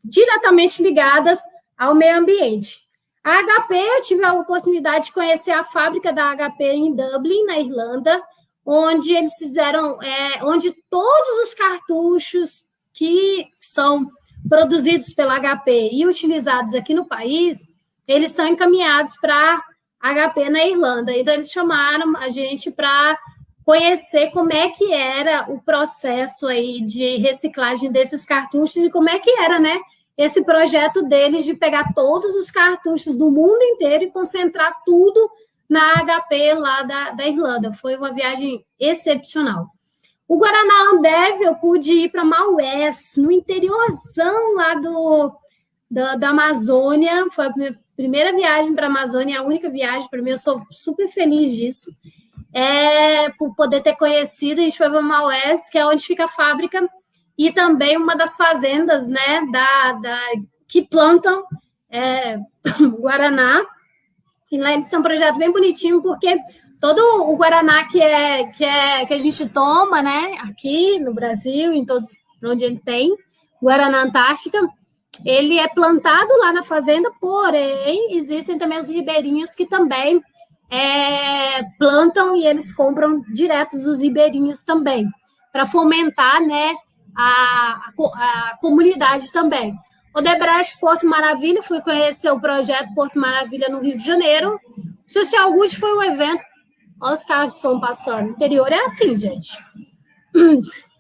diretamente ligadas ao meio ambiente. A HP, eu tive a oportunidade de conhecer a fábrica da HP em Dublin, na Irlanda, onde eles fizeram, é, onde todos os cartuchos que são produzidos pela HP e utilizados aqui no país, eles são encaminhados para HP na Irlanda. Então, eles chamaram a gente para conhecer como é que era o processo aí de reciclagem desses cartuchos e como é que era, né, esse projeto deles de pegar todos os cartuchos do mundo inteiro e concentrar tudo na HP lá da, da Irlanda. Foi uma viagem excepcional. O Guaraná Ambev, eu pude ir para Maués, no interiorzão lá do, da, da Amazônia. Foi a minha primeira viagem para a Amazônia, a única viagem para mim. Eu sou super feliz disso. É, por poder ter conhecido, a gente foi para Maués, que é onde fica a fábrica, e também uma das fazendas né, da, da que plantam é, Guaraná. E lá eles têm um projeto bem bonitinho, porque todo o Guaraná que, é, que, é, que a gente toma, né, aqui no Brasil, em todos onde ele tem, Guaraná Antártica, ele é plantado lá na fazenda, porém, existem também os ribeirinhos que também é, plantam e eles compram direto dos ribeirinhos também, para fomentar né, a, a, a comunidade também. Odebrecht Porto Maravilha, fui conhecer o projeto Porto Maravilha no Rio de Janeiro. Social Good foi um evento. Olha os carros estão passando. O interior é assim, gente.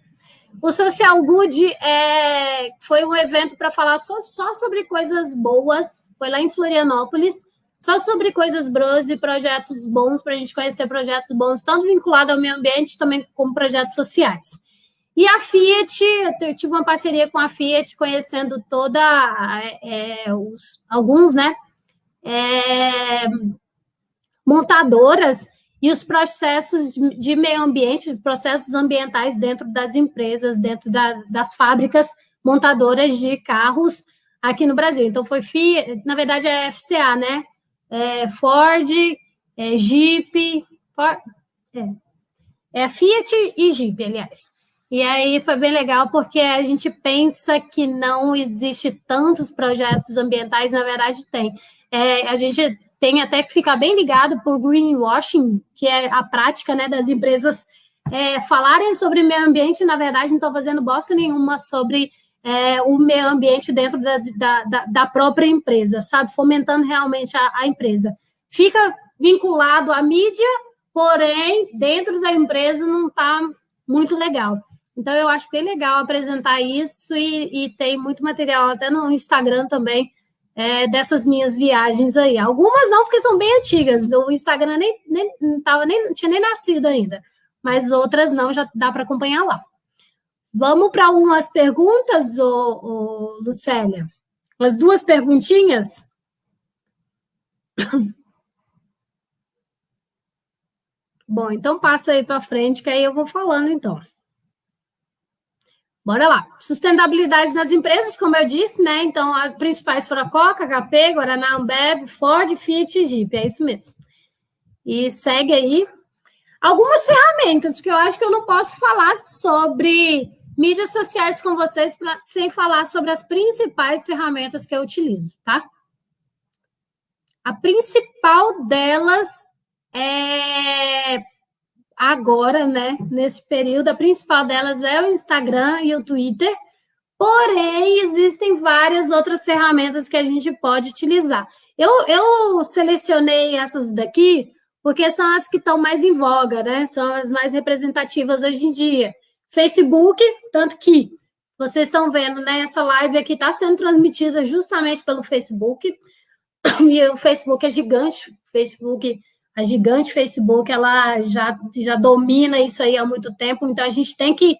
O Social Good é, foi um evento para falar só, só sobre coisas boas. Foi lá em Florianópolis. Só sobre coisas boas e projetos bons, para a gente conhecer projetos bons, tanto vinculados ao meio ambiente, também como projetos sociais. E a Fiat, eu tive uma parceria com a Fiat, conhecendo toda é, os, alguns, né? É, montadoras e os processos de meio ambiente, processos ambientais dentro das empresas, dentro da, das fábricas montadoras de carros aqui no Brasil. Então, foi Fiat, na verdade é FCA, né? É Ford, é Jeep, Ford, é, é Fiat e Jeep, aliás. E aí foi bem legal porque a gente pensa que não existe tantos projetos ambientais, na verdade tem. É, a gente tem até que ficar bem ligado por greenwashing, que é a prática né, das empresas é, falarem sobre meio ambiente, na verdade não estão fazendo bosta nenhuma sobre é, o meio ambiente dentro das, da, da, da, própria empresa, sabe? Fomentando realmente a, a empresa. Fica vinculado à mídia, porém, dentro da empresa não está muito legal. Então, eu acho bem legal apresentar isso e, e tem muito material até no Instagram também é, dessas minhas viagens aí. Algumas não, porque são bem antigas. O Instagram nem, nem, não, tava nem, tinha nem nascido ainda. Mas outras não, já dá para acompanhar lá. Vamos para umas perguntas, ô, ô, Lucélia? Umas duas perguntinhas? Bom, então passa aí para frente, que aí eu vou falando, então. Bora lá. Sustentabilidade nas empresas, como eu disse, né? Então, as principais foram a Coca, HP, Guaraná, Ambev, Ford, Fiat e Jeep. É isso mesmo. E segue aí. Algumas ferramentas, porque eu acho que eu não posso falar sobre mídias sociais com vocês pra, sem falar sobre as principais ferramentas que eu utilizo, tá? A principal delas é agora, né, nesse período, a principal delas é o Instagram e o Twitter, porém, existem várias outras ferramentas que a gente pode utilizar. Eu, eu selecionei essas daqui porque são as que estão mais em voga, né? São as mais representativas hoje em dia. Facebook, tanto que vocês estão vendo, né? Essa live aqui está sendo transmitida justamente pelo Facebook. E o Facebook é gigante. O Facebook a gigante Facebook ela já, já domina isso aí há muito tempo, então a gente tem que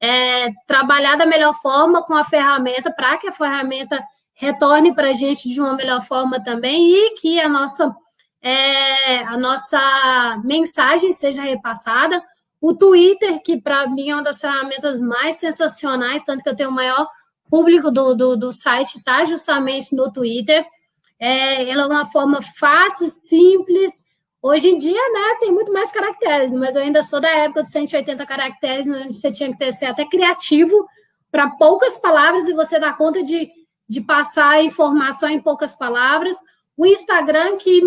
é, trabalhar da melhor forma com a ferramenta para que a ferramenta retorne para a gente de uma melhor forma também e que a nossa, é, a nossa mensagem seja repassada. O Twitter, que para mim é uma das ferramentas mais sensacionais, tanto que eu tenho o maior público do, do, do site, está justamente no Twitter. É, ela é uma forma fácil, simples, Hoje em dia, né, tem muito mais caracteres, mas eu ainda sou da época dos 180 caracteres, onde você tinha que ter, ser até criativo para poucas palavras e você dar conta de, de passar informação em poucas palavras. O Instagram, que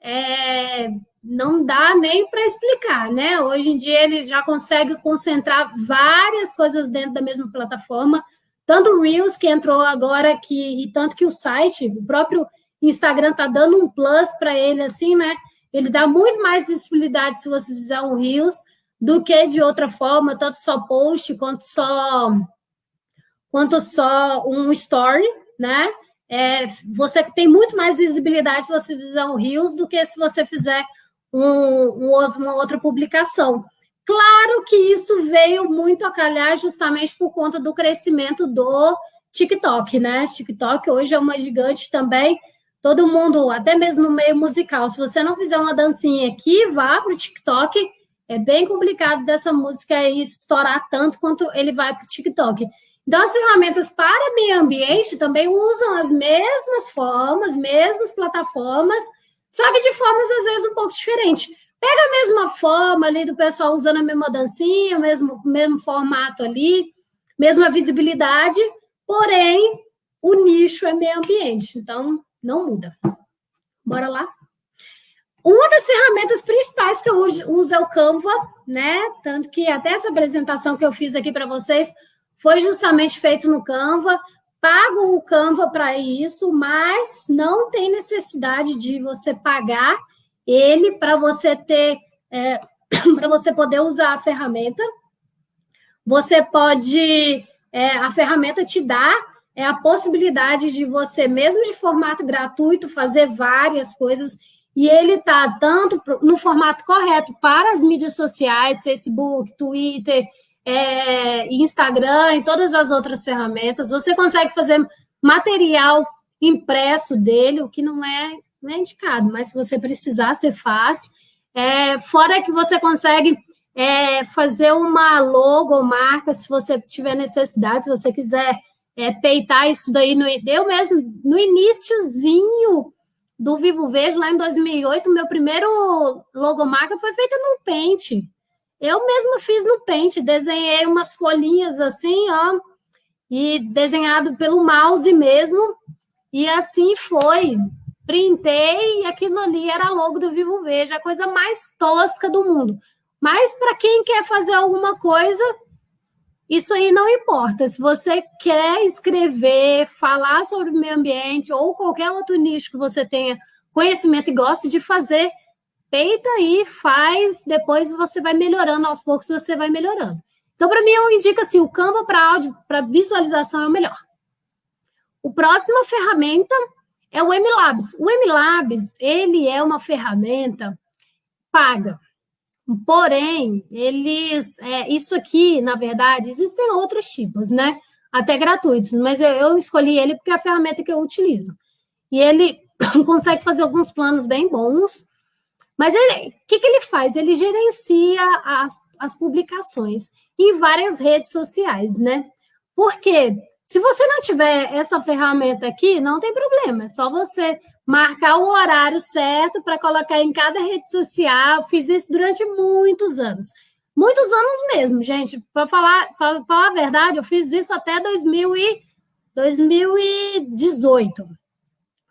é, não dá nem para explicar, né? Hoje em dia ele já consegue concentrar várias coisas dentro da mesma plataforma, tanto o Reels que entrou agora que e tanto que o site, o próprio Instagram está dando um plus para ele assim, né? Ele dá muito mais visibilidade se você fizer um Reels do que de outra forma, tanto só post quanto só quanto só um story, né? É, você tem muito mais visibilidade se você fizer um Reels do que se você fizer um, um, uma outra publicação. Claro que isso veio muito a calhar justamente por conta do crescimento do TikTok, né? TikTok hoje é uma gigante também todo mundo, até mesmo no meio musical, se você não fizer uma dancinha aqui, vá para o TikTok. É bem complicado dessa música aí estourar tanto quanto ele vai para o TikTok. Então, as ferramentas para meio ambiente também usam as mesmas formas, mesmas plataformas, só que de formas às vezes um pouco diferentes. Pega a mesma forma ali do pessoal usando a mesma dancinha, o mesmo, mesmo formato ali, mesma visibilidade, porém o nicho é meio ambiente. Então, não muda. Bora lá? Uma das ferramentas principais que eu uso é o Canva, né? Tanto que até essa apresentação que eu fiz aqui para vocês foi justamente feito no Canva. Pago o Canva para isso, mas não tem necessidade de você pagar ele para você ter, é, para você poder usar a ferramenta. Você pode, é, a ferramenta te dá é a possibilidade de você, mesmo de formato gratuito, fazer várias coisas. E ele está tanto no formato correto para as mídias sociais, Facebook, Twitter, é, Instagram e todas as outras ferramentas. Você consegue fazer material impresso dele, o que não é, não é indicado, mas se você precisar, você faz. É, fora que você consegue é, fazer uma logo, marca, se você tiver necessidade, se você quiser é, peitar isso daí. No, eu mesmo, no iníciozinho do Vivo Vejo, lá em 2008, meu primeiro logomarca foi feita no Paint. Eu mesma fiz no Paint, desenhei umas folhinhas assim, ó, e desenhado pelo mouse mesmo, e assim foi. Printei e aquilo ali era logo do Vivo Verde, a coisa mais tosca do mundo. Mas para quem quer fazer alguma coisa, isso aí não importa. Se você quer escrever, falar sobre o meio ambiente ou qualquer outro nicho que você tenha conhecimento e goste de fazer, peita aí, faz, depois você vai melhorando, aos poucos você vai melhorando. Então, para mim, eu indico assim, o Canva para áudio, para visualização é o melhor. O próxima ferramenta é o MLabs. O MLabs, ele é uma ferramenta paga. Porém, eles, é, isso aqui, na verdade, existem outros tipos, né? Até gratuitos, mas eu, eu escolhi ele porque é a ferramenta que eu utilizo. E ele consegue fazer alguns planos bem bons, mas o que, que ele faz? Ele gerencia as, as publicações em várias redes sociais, né? Porque se você não tiver essa ferramenta aqui, não tem problema, é só você marcar o horário certo para colocar em cada rede social. Fiz isso durante muitos anos. Muitos anos mesmo, gente. Para falar, falar a verdade, eu fiz isso até 2000 e 2018.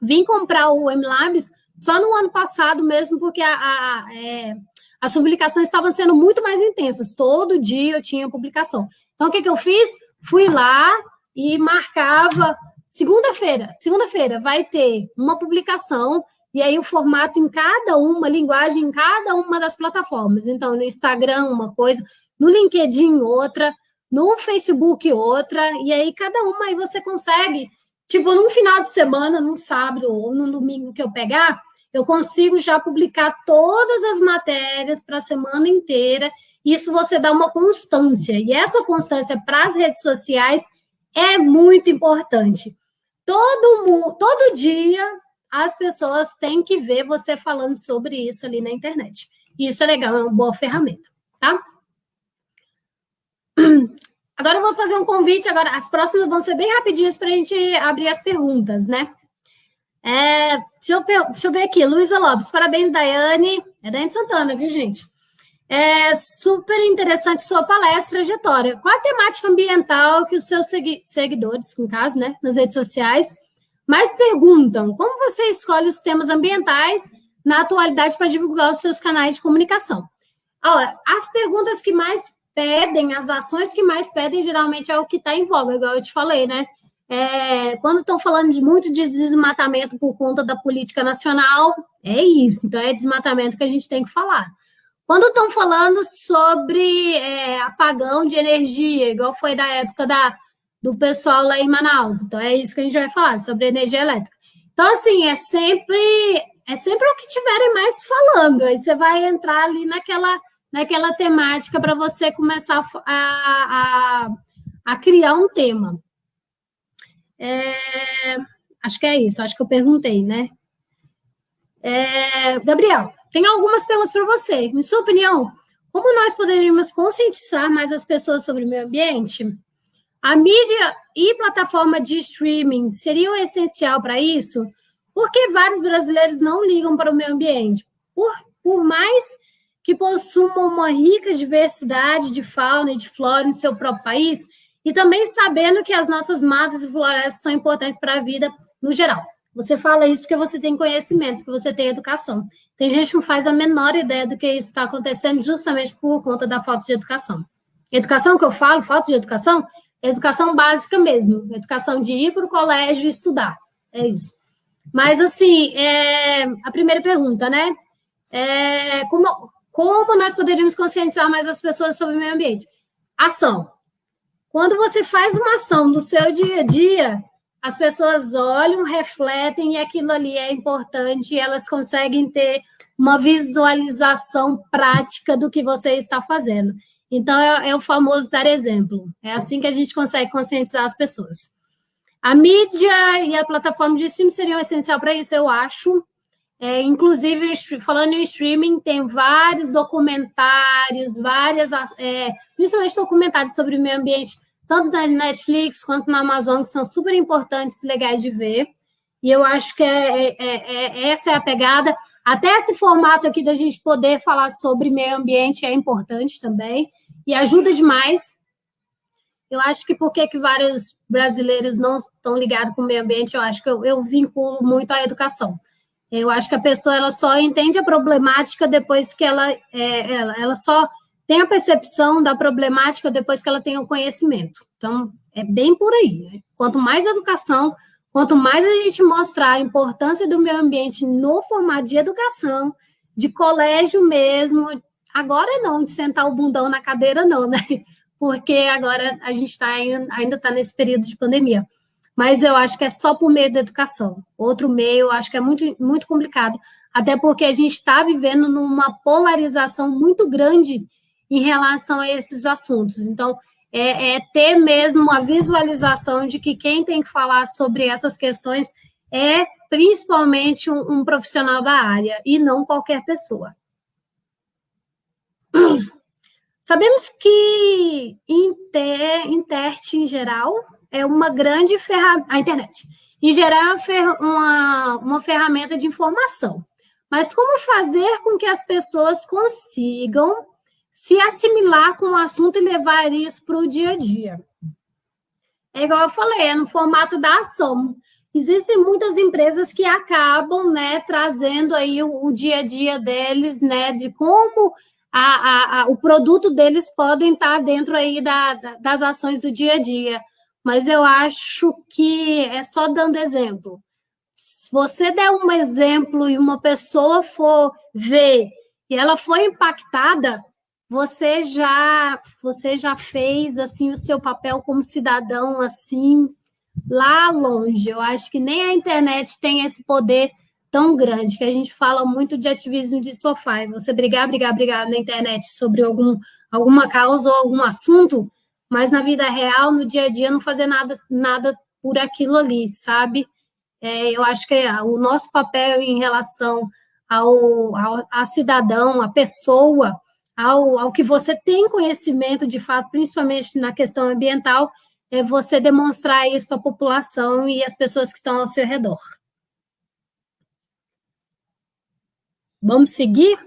Vim comprar o MLabs só no ano passado mesmo, porque a, a, é, as publicações estavam sendo muito mais intensas. Todo dia eu tinha publicação. Então, o que, que eu fiz? Fui lá e marcava Segunda-feira, segunda-feira vai ter uma publicação e aí o formato em cada uma, linguagem em cada uma das plataformas. Então, no Instagram uma coisa, no LinkedIn outra, no Facebook outra, e aí cada uma aí você consegue, tipo, num final de semana, num sábado ou num domingo que eu pegar, eu consigo já publicar todas as matérias para a semana inteira. Isso você dá uma constância. E essa constância para as redes sociais é muito importante. Todo todo dia as pessoas têm que ver você falando sobre isso ali na internet. E isso é legal, é uma boa ferramenta, tá? Agora eu vou fazer um convite, agora as próximas vão ser bem rapidinhas para a gente abrir as perguntas, né? É, deixa, eu, deixa eu ver aqui, Luísa Lopes, parabéns, Daiane. É Daiane Santana, viu, gente? É super interessante sua palestra, trajetória. Qual a temática ambiental que os seus seguidores, no caso, né, nas redes sociais, mais perguntam? Como você escolhe os temas ambientais na atualidade para divulgar os seus canais de comunicação? Olha, as perguntas que mais pedem, as ações que mais pedem, geralmente é o que está em voga, igual eu te falei, né? É, quando estão falando de muito de desmatamento por conta da política nacional, é isso. Então, é desmatamento que a gente tem que falar. Quando estão falando sobre é, apagão de energia, igual foi da época da, do pessoal lá em Manaus, então é isso que a gente vai falar, sobre energia elétrica. Então, assim, é sempre, é sempre o que tiverem mais falando, aí você vai entrar ali naquela, naquela temática para você começar a, a, a, criar um tema. É, acho que é isso, acho que eu perguntei, né? É, Gabriel, tem algumas perguntas para você. Em sua opinião, como nós poderíamos conscientizar mais as pessoas sobre o meio ambiente? A mídia e plataforma de streaming seriam essencial para isso? Porque vários brasileiros não ligam para o meio ambiente. Por, por mais que possuam uma rica diversidade de fauna e de flora em seu próprio país, e também sabendo que as nossas matas e florestas são importantes para a vida no geral. Você fala isso porque você tem conhecimento, porque você tem educação. Tem gente que não faz a menor ideia do que está acontecendo justamente por conta da falta de educação. Educação que eu falo, falta de educação, é educação básica mesmo. Educação de ir para o colégio e estudar. É isso. Mas, assim, é, a primeira pergunta, né? É, como, como nós poderíamos conscientizar mais as pessoas sobre o meio ambiente? Ação. Quando você faz uma ação no seu dia a dia, as pessoas olham, refletem e aquilo ali é importante e elas conseguem ter uma visualização prática do que você está fazendo. Então, é, é, o famoso dar exemplo. É assim que a gente consegue conscientizar as pessoas. A mídia e a plataforma de streaming seriam essencial para isso, eu acho. É, inclusive, falando em streaming, tem vários documentários, várias, é, principalmente documentários sobre o meio ambiente tanto na Netflix quanto na Amazon, que são super importantes e legais de ver. E eu acho que é, é, é, é essa é a pegada. Até esse formato aqui da gente poder falar sobre meio ambiente é importante também e ajuda demais. Eu acho que por que vários brasileiros não estão ligados com o meio ambiente, eu acho que eu, eu vinculo muito à educação. Eu acho que a pessoa ela só entende a problemática depois que ela, é, ela, ela só tem a percepção da problemática depois que ela tem o conhecimento. Então, é bem por aí. Né? Quanto mais educação, quanto mais a gente mostrar a importância do meio ambiente no formato de educação, de colégio mesmo, agora não, de sentar o bundão na cadeira, não, né? Porque agora a gente tá, ainda está nesse período de pandemia. Mas eu acho que é só por meio da educação. Outro meio, eu acho que é muito, muito complicado, até porque a gente está vivendo numa polarização muito grande em relação a esses assuntos. Então, é, é, ter mesmo a visualização de que quem tem que falar sobre essas questões é principalmente um, um profissional da área e não qualquer pessoa. Sabemos que Inter, Intert, em geral, é uma grande ferramenta, a internet, em geral, é uma, uma ferramenta de informação. Mas como fazer com que as pessoas consigam se assimilar com o assunto e levar isso para o dia a dia. É igual eu falei, é no formato da ação. Existem muitas empresas que acabam, né, trazendo aí o, o dia a dia deles, né, de como a, a, a, o produto deles podem estar dentro aí da, da, das ações do dia a dia. Mas eu acho que é só dando exemplo. Se você der um exemplo e uma pessoa for ver e ela foi impactada, você já você já fez assim o seu papel como cidadão assim lá longe. Eu acho que nem a internet tem esse poder tão grande que a gente fala muito de ativismo de sofá. E você brigar, brigar, brigar na internet sobre algum alguma causa ou algum assunto, mas na vida real, no dia a dia, não fazer nada nada por aquilo ali, sabe? É, eu acho que é, o nosso papel em relação ao, ao a cidadão, a pessoa, ao, ao que você tem conhecimento de fato, principalmente na questão ambiental, é você demonstrar isso para a população e as pessoas que estão ao seu redor. Vamos seguir?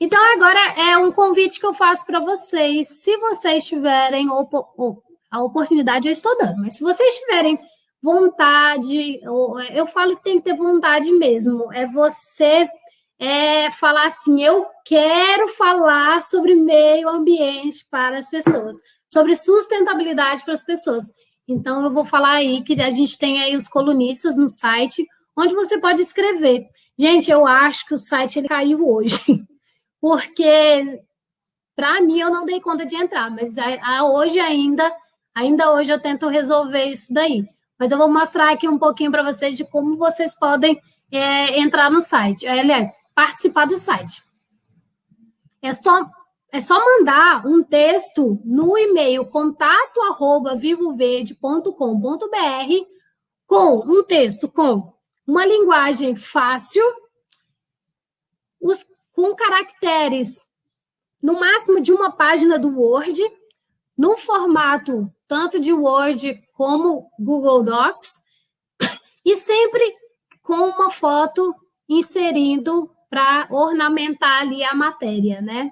Então, agora é um convite que eu faço para vocês. Se vocês tiverem a oportunidade, eu estou dando, mas se vocês tiverem vontade, eu falo que tem que ter vontade mesmo, é você é falar assim: eu quero falar sobre meio ambiente para as pessoas, sobre sustentabilidade para as pessoas. Então, eu vou falar aí que a gente tem aí os colunistas no site, onde você pode escrever. Gente, eu acho que o site ele caiu hoje, porque para mim eu não dei conta de entrar, mas a, hoje ainda, ainda hoje eu tento resolver isso daí. Mas eu vou mostrar aqui um pouquinho para vocês de como vocês podem é, entrar no site. Aliás, participar do site. É só, é só mandar um texto no e-mail contato@vivoverde.com.br com um texto com uma linguagem fácil, os, com caracteres no máximo de uma página do Word, no formato tanto de Word como Google Docs, e sempre com uma foto inserindo para ornamentar ali a matéria, né?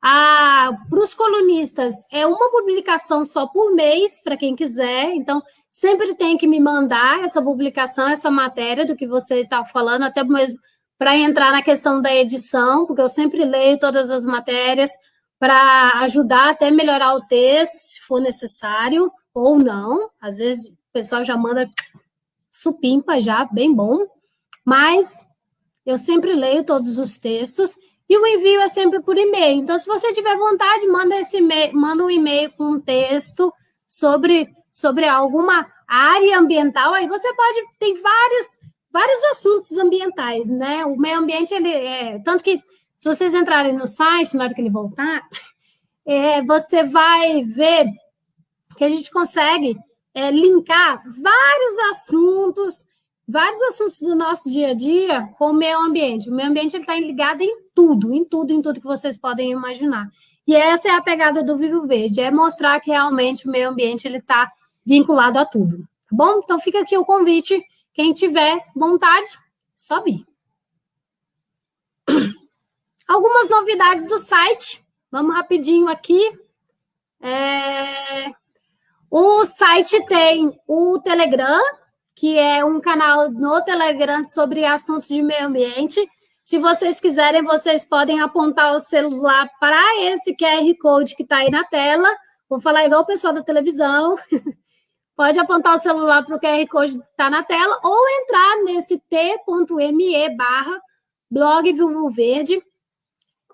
Para os colunistas, é uma publicação só por mês, para quem quiser. Então, sempre tem que me mandar essa publicação, essa matéria do que você está falando, até mesmo para entrar na questão da edição, porque eu sempre leio todas as matérias para ajudar até melhorar o texto, se for necessário, ou não. Às vezes o pessoal já manda supimpa já, bem bom. Mas eu sempre leio todos os textos e o envio é sempre por e-mail. Então, se você tiver vontade, manda esse manda um e-mail com um texto sobre, sobre alguma área ambiental. Aí você pode tem vários vários assuntos ambientais, né? O meio ambiente ele é tanto que se vocês entrarem no site na hora que ele voltar, é, você vai ver que a gente consegue é, linkar vários assuntos vários assuntos do nosso dia a dia com o meio ambiente. O meio ambiente está ligado em tudo, em tudo, em tudo que vocês podem imaginar. E essa é a pegada do Vivo Verde, é mostrar que realmente o meio ambiente está vinculado a tudo. Tá bom? Então fica aqui o convite. Quem tiver vontade, só vir. algumas novidades do site. Vamos rapidinho aqui. É... O site tem o Telegram, que é um canal no Telegram sobre assuntos de meio ambiente. Se vocês quiserem, vocês podem apontar o celular para esse QR Code que está aí na tela. Vou falar igual o pessoal da televisão. Pode apontar o celular para o QR Code que está na tela ou entrar nesse t.me barra blog Vivo Verde,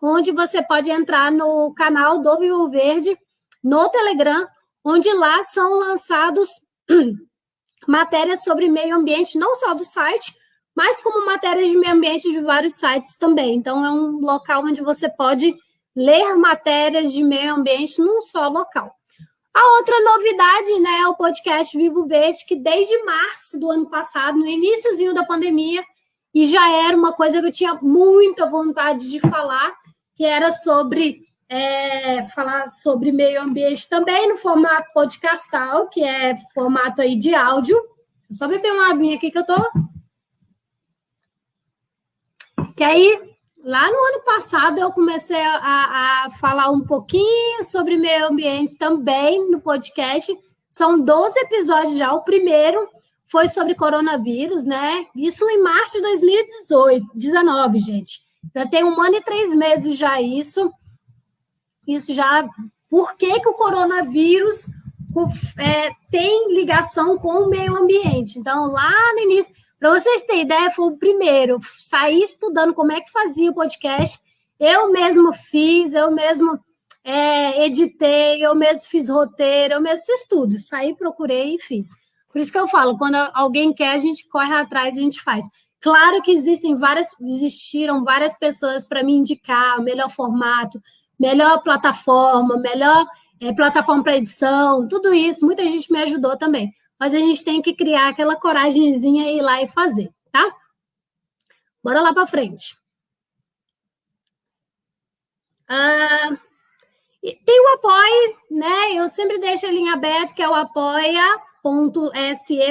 onde você pode entrar no canal do Vivo Verde no Telegram, onde lá são lançados matérias sobre meio ambiente, não só do site, mas como matérias de meio ambiente de vários sites também. Então, é um local onde você pode ler matérias de meio ambiente num só local. A outra novidade, né, é o podcast Vivo Verde, que desde março do ano passado, no iníciozinho da pandemia, e já era uma coisa que eu tinha muita vontade de falar, que era sobre é, falar sobre meio ambiente também no formato podcastal, que é formato aí de áudio. Só beber uma aguinha aqui que eu tô. Que aí, lá no ano passado, eu comecei a, a falar um pouquinho sobre meio ambiente também no podcast. São 12 episódios já. O primeiro foi sobre coronavírus, né? Isso em março de 2018, 19, gente. Já tem um ano e três meses já isso isso já. Por que, que o coronavírus é, tem ligação com o meio ambiente? Então, lá no início, para vocês terem ideia, foi o primeiro, sair estudando como é que fazia o podcast. Eu mesmo fiz, eu mesmo é, editei, eu mesmo fiz roteiro, eu mesmo fiz tudo. Saí, procurei e fiz. Por isso que eu falo, quando alguém quer, a gente corre atrás e a gente faz. Claro que existem várias, existiram várias pessoas para me indicar o melhor formato, melhor plataforma, melhor é, plataforma para edição, tudo isso, muita gente me ajudou também. Mas a gente tem que criar aquela coragemzinha e ir lá e fazer, tá? Bora lá para frente. Ah, tem o apoio, né? Eu sempre deixo a linha aberta, que é o apoia.se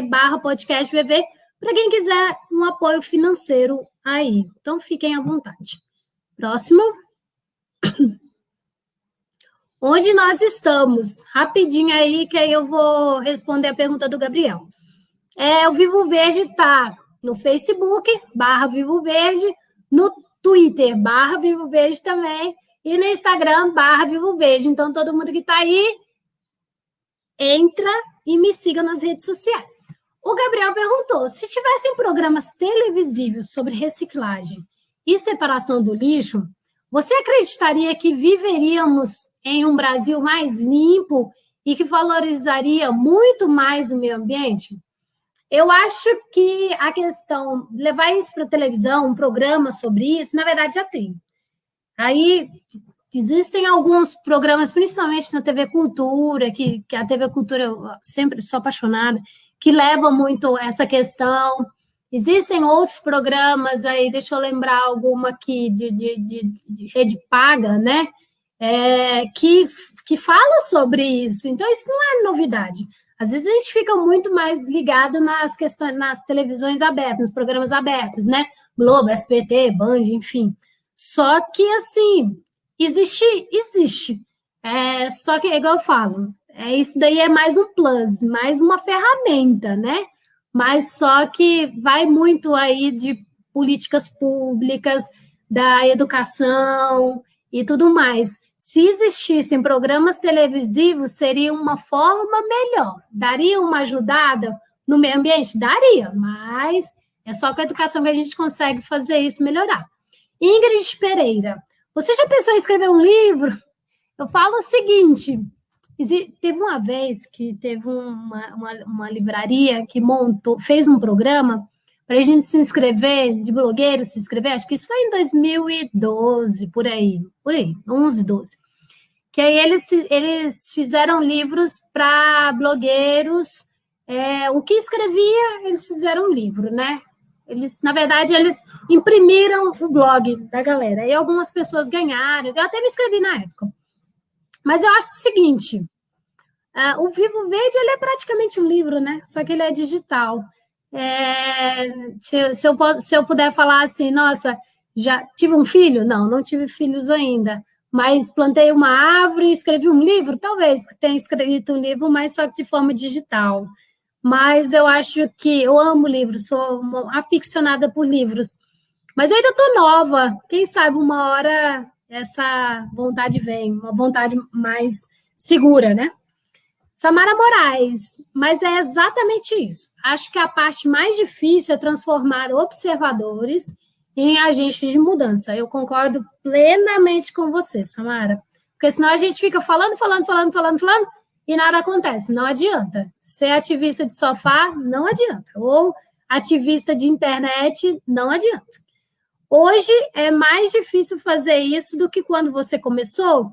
barra podcast VV, para quem quiser um apoio financeiro aí. Então, fiquem à vontade. Próximo. Onde nós estamos? Rapidinho aí, que aí eu vou responder a pergunta do Gabriel. É, o Vivo Verde está no Facebook, barra Vivo Verde, no Twitter, barra Vivo Verde também, e no Instagram, barra Vivo Verde. Então, todo mundo que está aí, entra e me siga nas redes sociais. O Gabriel perguntou: se tivessem programas televisivos sobre reciclagem e separação do lixo, você acreditaria que viveríamos em um Brasil mais limpo e que valorizaria muito mais o meio ambiente? Eu acho que a questão, levar isso para a televisão, um programa sobre isso, na verdade já tem. Aí existem alguns programas, principalmente na TV Cultura, que, que a TV Cultura eu sempre sou apaixonada, que levam muito essa questão. Existem outros programas aí, deixa eu lembrar alguma aqui de, de, de, de rede paga, né? é, que, que fala sobre isso. Então, isso não é novidade. Às vezes a gente fica muito mais ligado nas questões, nas televisões abertas, nos programas abertos, né? Globo, SBT, Band, enfim. Só que, assim, existe, existe. É, só que, igual eu falo, é, isso daí é mais um plus, mais uma ferramenta, né? Mas só que vai muito aí de políticas públicas, da educação e tudo mais. Se existissem programas televisivos, seria uma forma melhor. Daria uma ajudada no meio ambiente? Daria, mas é só com a educação que a gente consegue fazer isso melhorar. Ingrid Pereira, você já pensou em escrever um livro? Eu falo o seguinte: teve uma vez que teve uma, uma, uma livraria que montou, fez um programa para a gente se inscrever, de blogueiro se inscrever, acho que isso foi em 2012, por aí, por aí, 11, 12. Que aí eles, eles fizeram livros para blogueiros, é, o que escrevia, eles fizeram um livro, né? Eles, na verdade, eles imprimiram o blog da galera, e algumas pessoas ganharam, eu até me inscrevi na época. Mas eu acho o seguinte, uh, o Vivo Verde, ele é praticamente um livro, né? Só que ele é digital. É, se, se, eu, se eu puder falar assim, nossa, Já tive um filho? Não, não tive filhos ainda. Mas plantei uma árvore, escrevi um livro? Talvez tenha escrito um livro, mas só de forma digital. Mas eu acho que eu amo livros, sou aficionada por livros. Mas eu ainda estou nova. Quem sabe uma hora essa vontade vem, uma vontade mais segura, né? Samara Moraes, mas é exatamente isso. Acho que a parte mais difícil é transformar observadores em agentes de mudança. Eu concordo plenamente com você, Samara. Porque senão a gente fica falando, falando, falando, falando, falando, e nada acontece. Não adianta. Ser ativista de sofá, não adianta. Ou ativista de internet, não adianta. Hoje é mais difícil fazer isso do que quando você começou.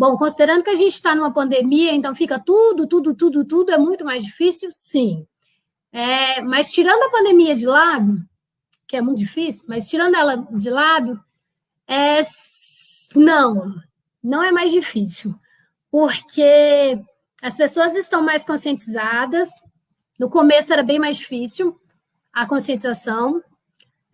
Bom, considerando que a gente está numa pandemia, então fica tudo, tudo, tudo, tudo é muito mais difícil, sim. É, mas tirando a pandemia de lado, que é muito difícil, mas tirando ela de lado, é, não, não é mais difícil, porque as pessoas estão mais conscientizadas. No começo era bem mais difícil a conscientização.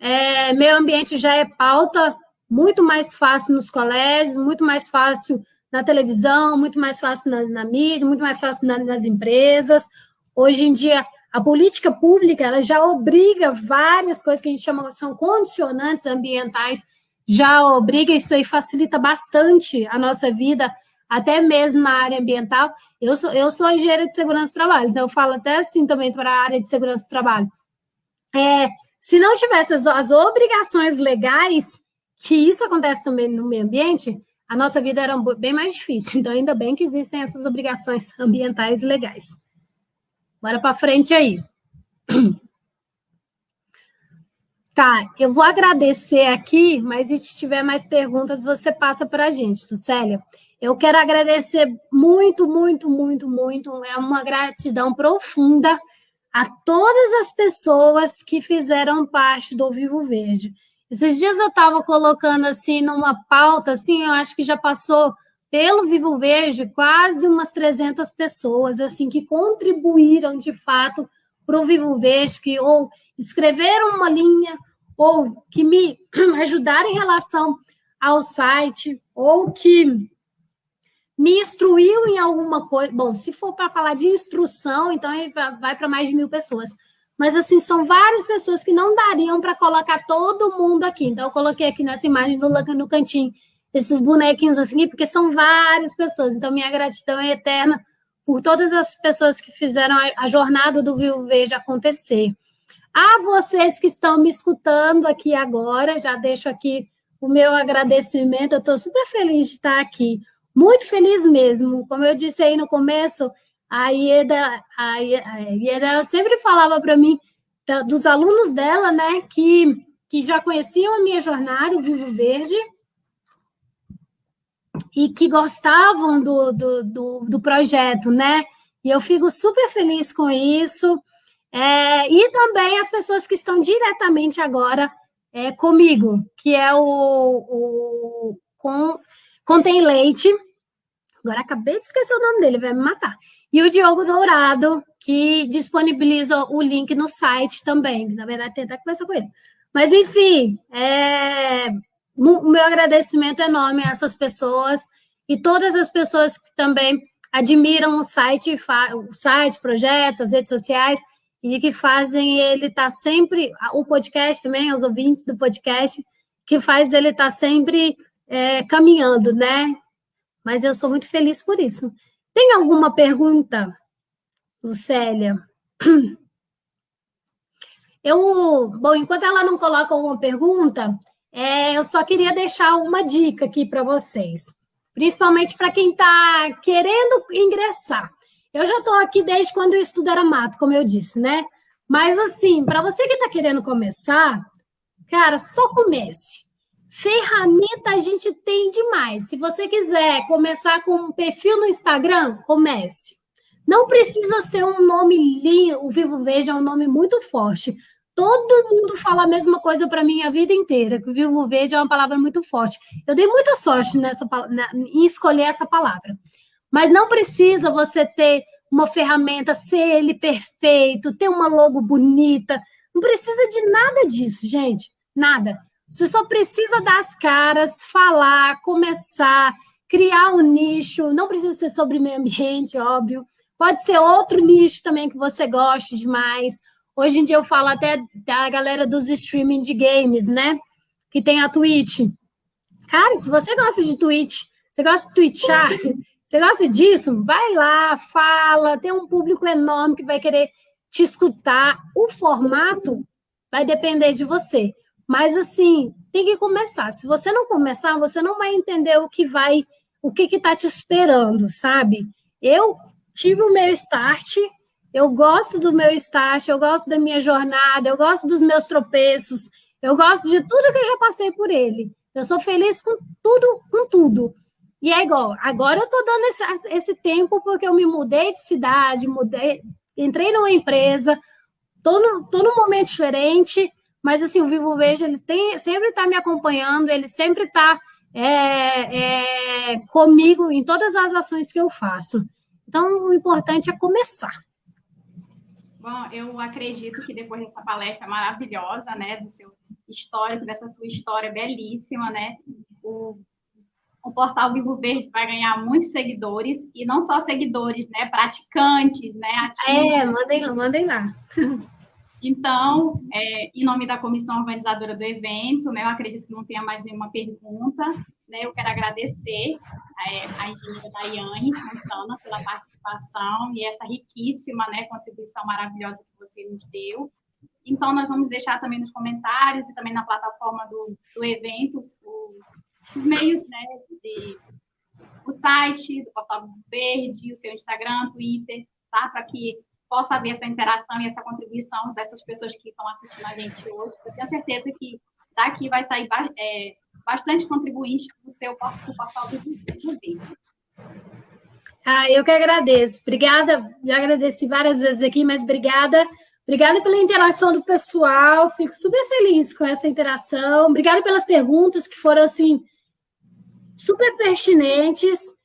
É, meio ambiente já é pauta muito mais fácil nos colégios, muito mais fácil na televisão, muito mais fácil na, na mídia, muito mais fácil na, nas empresas. Hoje em dia, a política pública ela já obriga várias coisas que a gente chama são condicionantes ambientais, já obriga isso aí facilita bastante a nossa vida, até mesmo na área ambiental. Eu sou, eu sou engenheira de segurança do trabalho, então eu falo até assim também para a área de segurança do trabalho. É, se não tivesse as, as obrigações legais, que isso acontece também no meio ambiente, a nossa vida era bem mais difícil. Então, ainda bem que existem essas obrigações ambientais legais. Bora para frente aí. Tá, eu vou agradecer aqui, mas se tiver mais perguntas, você passa para a gente, Lucélia. Eu quero agradecer muito, muito, muito, muito. É uma gratidão profunda a todas as pessoas que fizeram parte do Vivo Verde. Esses dias eu estava colocando assim numa pauta, assim, eu acho que já passou pelo Vivo Verde, quase umas 300 pessoas, assim, que contribuíram de fato para o Vivo Verde, que ou escreveram uma linha, ou que me ajudaram em relação ao site, ou que me instruiu em alguma coisa. Bom, se for para falar de instrução, então vai para mais de mil pessoas. Mas, assim, são várias pessoas que não dariam para colocar todo mundo aqui. Então, eu coloquei aqui nessa imagem do no cantinho esses bonequinhos assim, porque são várias pessoas. Então, minha gratidão é eterna por todas as pessoas que fizeram a, jornada do Vivo Verde acontecer. A vocês que estão me escutando aqui agora, já deixo aqui o meu agradecimento. Eu estou super feliz de estar aqui, muito feliz mesmo. Como eu disse aí no começo, a Ieda, a Ieda sempre falava para mim dos alunos dela, né, que, que já conheciam a minha jornada, o Vivo Verde, e que gostavam do, do, do, do projeto, né? E eu fico super feliz com isso. É, e também as pessoas que estão diretamente agora é, comigo, que é o, o com, Contém Leite. Agora acabei de esquecer o nome dele, vai me matar. E o Diogo Dourado, que disponibiliza o link no site também. Na verdade, tem até conversar com ele. Mas, enfim, é, o meu agradecimento enorme a essas pessoas e todas as pessoas que também admiram o site, o site, as redes sociais e que fazem ele estar tá sempre, o podcast também, os ouvintes do podcast, que faz ele estar tá sempre é, caminhando, né? Mas eu sou muito feliz por isso. Tem alguma pergunta, Lucélia? Eu, bom, enquanto ela não coloca alguma pergunta, é, eu só queria deixar uma dica aqui para vocês, principalmente para quem está querendo ingressar. Eu já estou aqui desde quando eu estudo era mato, como eu disse, né? Mas, assim, para você que está querendo começar, cara, só comece. Ferramenta a gente tem demais. Se você quiser começar com um perfil no Instagram, comece. Não precisa ser um nome lindo, o Vivo Veja é um nome muito forte. Todo mundo fala a mesma coisa para mim a vida inteira, que o vivo verde é uma palavra muito forte. Eu dei muita sorte nessa, na, em escolher essa palavra. Mas não precisa você ter uma ferramenta, ser ele perfeito, ter uma logo bonita. Não precisa de nada disso, gente. Nada. Você só precisa dar as caras, falar, começar, criar um nicho. Não precisa ser sobre meio ambiente, óbvio. Pode ser outro nicho também que você goste demais. Hoje em dia eu falo até da galera dos streaming de games, né? Que tem a Twitch. Cara, se você gosta de Twitch, você gosta de twitchar, você gosta disso, vai lá, fala, tem um público enorme que vai querer te escutar. O formato vai depender de você. Mas assim, tem que começar. Se você não começar, você não vai entender o que vai, o que está te esperando, sabe? Eu tive o meu start, eu gosto do meu start, eu gosto da minha jornada, eu gosto dos meus tropeços, eu gosto de tudo que eu já passei por ele. Eu sou feliz com tudo, com tudo. E é igual, agora eu estou dando esse, esse tempo porque eu me mudei de cidade, mudei, entrei numa empresa, estou no, tô num momento diferente, mas assim, o Vivo Verde ele tem, sempre está me acompanhando, ele sempre está é, é, comigo em todas as ações que eu faço. Então, o importante é começar. Bom, eu acredito que depois dessa palestra maravilhosa, né, do seu histórico, dessa sua história belíssima, né, o, o portal Vivo Verde vai ganhar muitos seguidores, e não só seguidores, né, praticantes, né, ativos. É, mandem mandem lá. Então, é, em nome da comissão organizadora do evento, né, eu acredito que não tenha mais nenhuma pergunta, né, eu quero agradecer é, a engenheira Daiane Santana pela participação e essa riquíssima né, contribuição maravilhosa que você nos deu. Então, nós vamos deixar também nos comentários e também na plataforma do, do evento os, os meios né, de o site do Portal Verde, o seu Instagram, Twitter, tá? Para que possa haver essa interação e essa contribuição dessas pessoas que estão assistindo a gente hoje. Eu tenho certeza que daqui vai sair é, bastante contribuinte para o seu portal do vídeo. Ah, eu que agradeço. Obrigada, já agradeci várias vezes aqui, mas obrigada. Obrigada pela interação do pessoal, fico super feliz com essa interação. Obrigada pelas perguntas que foram, assim, super pertinentes.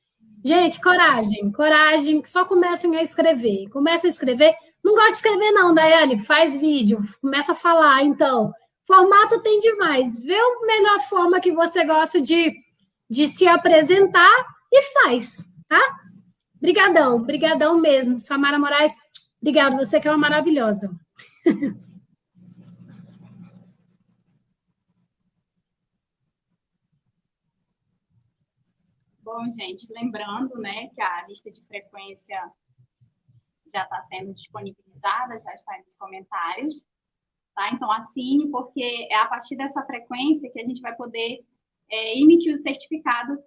Gente, coragem, coragem, só comecem a escrever. Começa a escrever. Não gosta de escrever, não, Daiane, faz vídeo, começa a falar, então. Formato tem demais. Vê a melhor forma que você gosta de, de se apresentar e faz, tá? Brigadão, brigadão mesmo. Samara Moraes, obrigado, você que é uma maravilhosa. Bom, gente, lembrando, né, que a lista de frequência já está sendo disponibilizada, já está nos comentários. Tá? Então, assine, porque é a partir dessa frequência que a gente vai poder é, emitir o certificado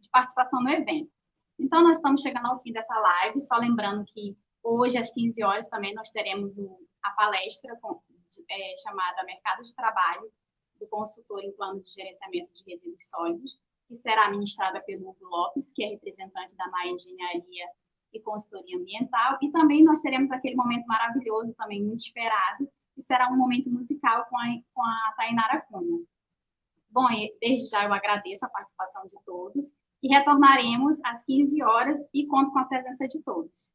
de participação no evento. Então, nós estamos chegando ao fim dessa live, só lembrando que hoje, às 15 horas, também nós teremos o, a palestra com, é, chamada Mercado de Trabalho, do consultor em plano de gerenciamento de resíduos sólidos, que será ministrada pelo Hugo Lopes, que é representante da Maia Engenharia e Consultoria Ambiental, e também nós teremos aquele momento maravilhoso, também muito esperado, e será um momento musical com a, com a Tainara Cunha. Bom, desde já eu agradeço a participação de todos e retornaremos às 15 horas e conto com a presença de todos.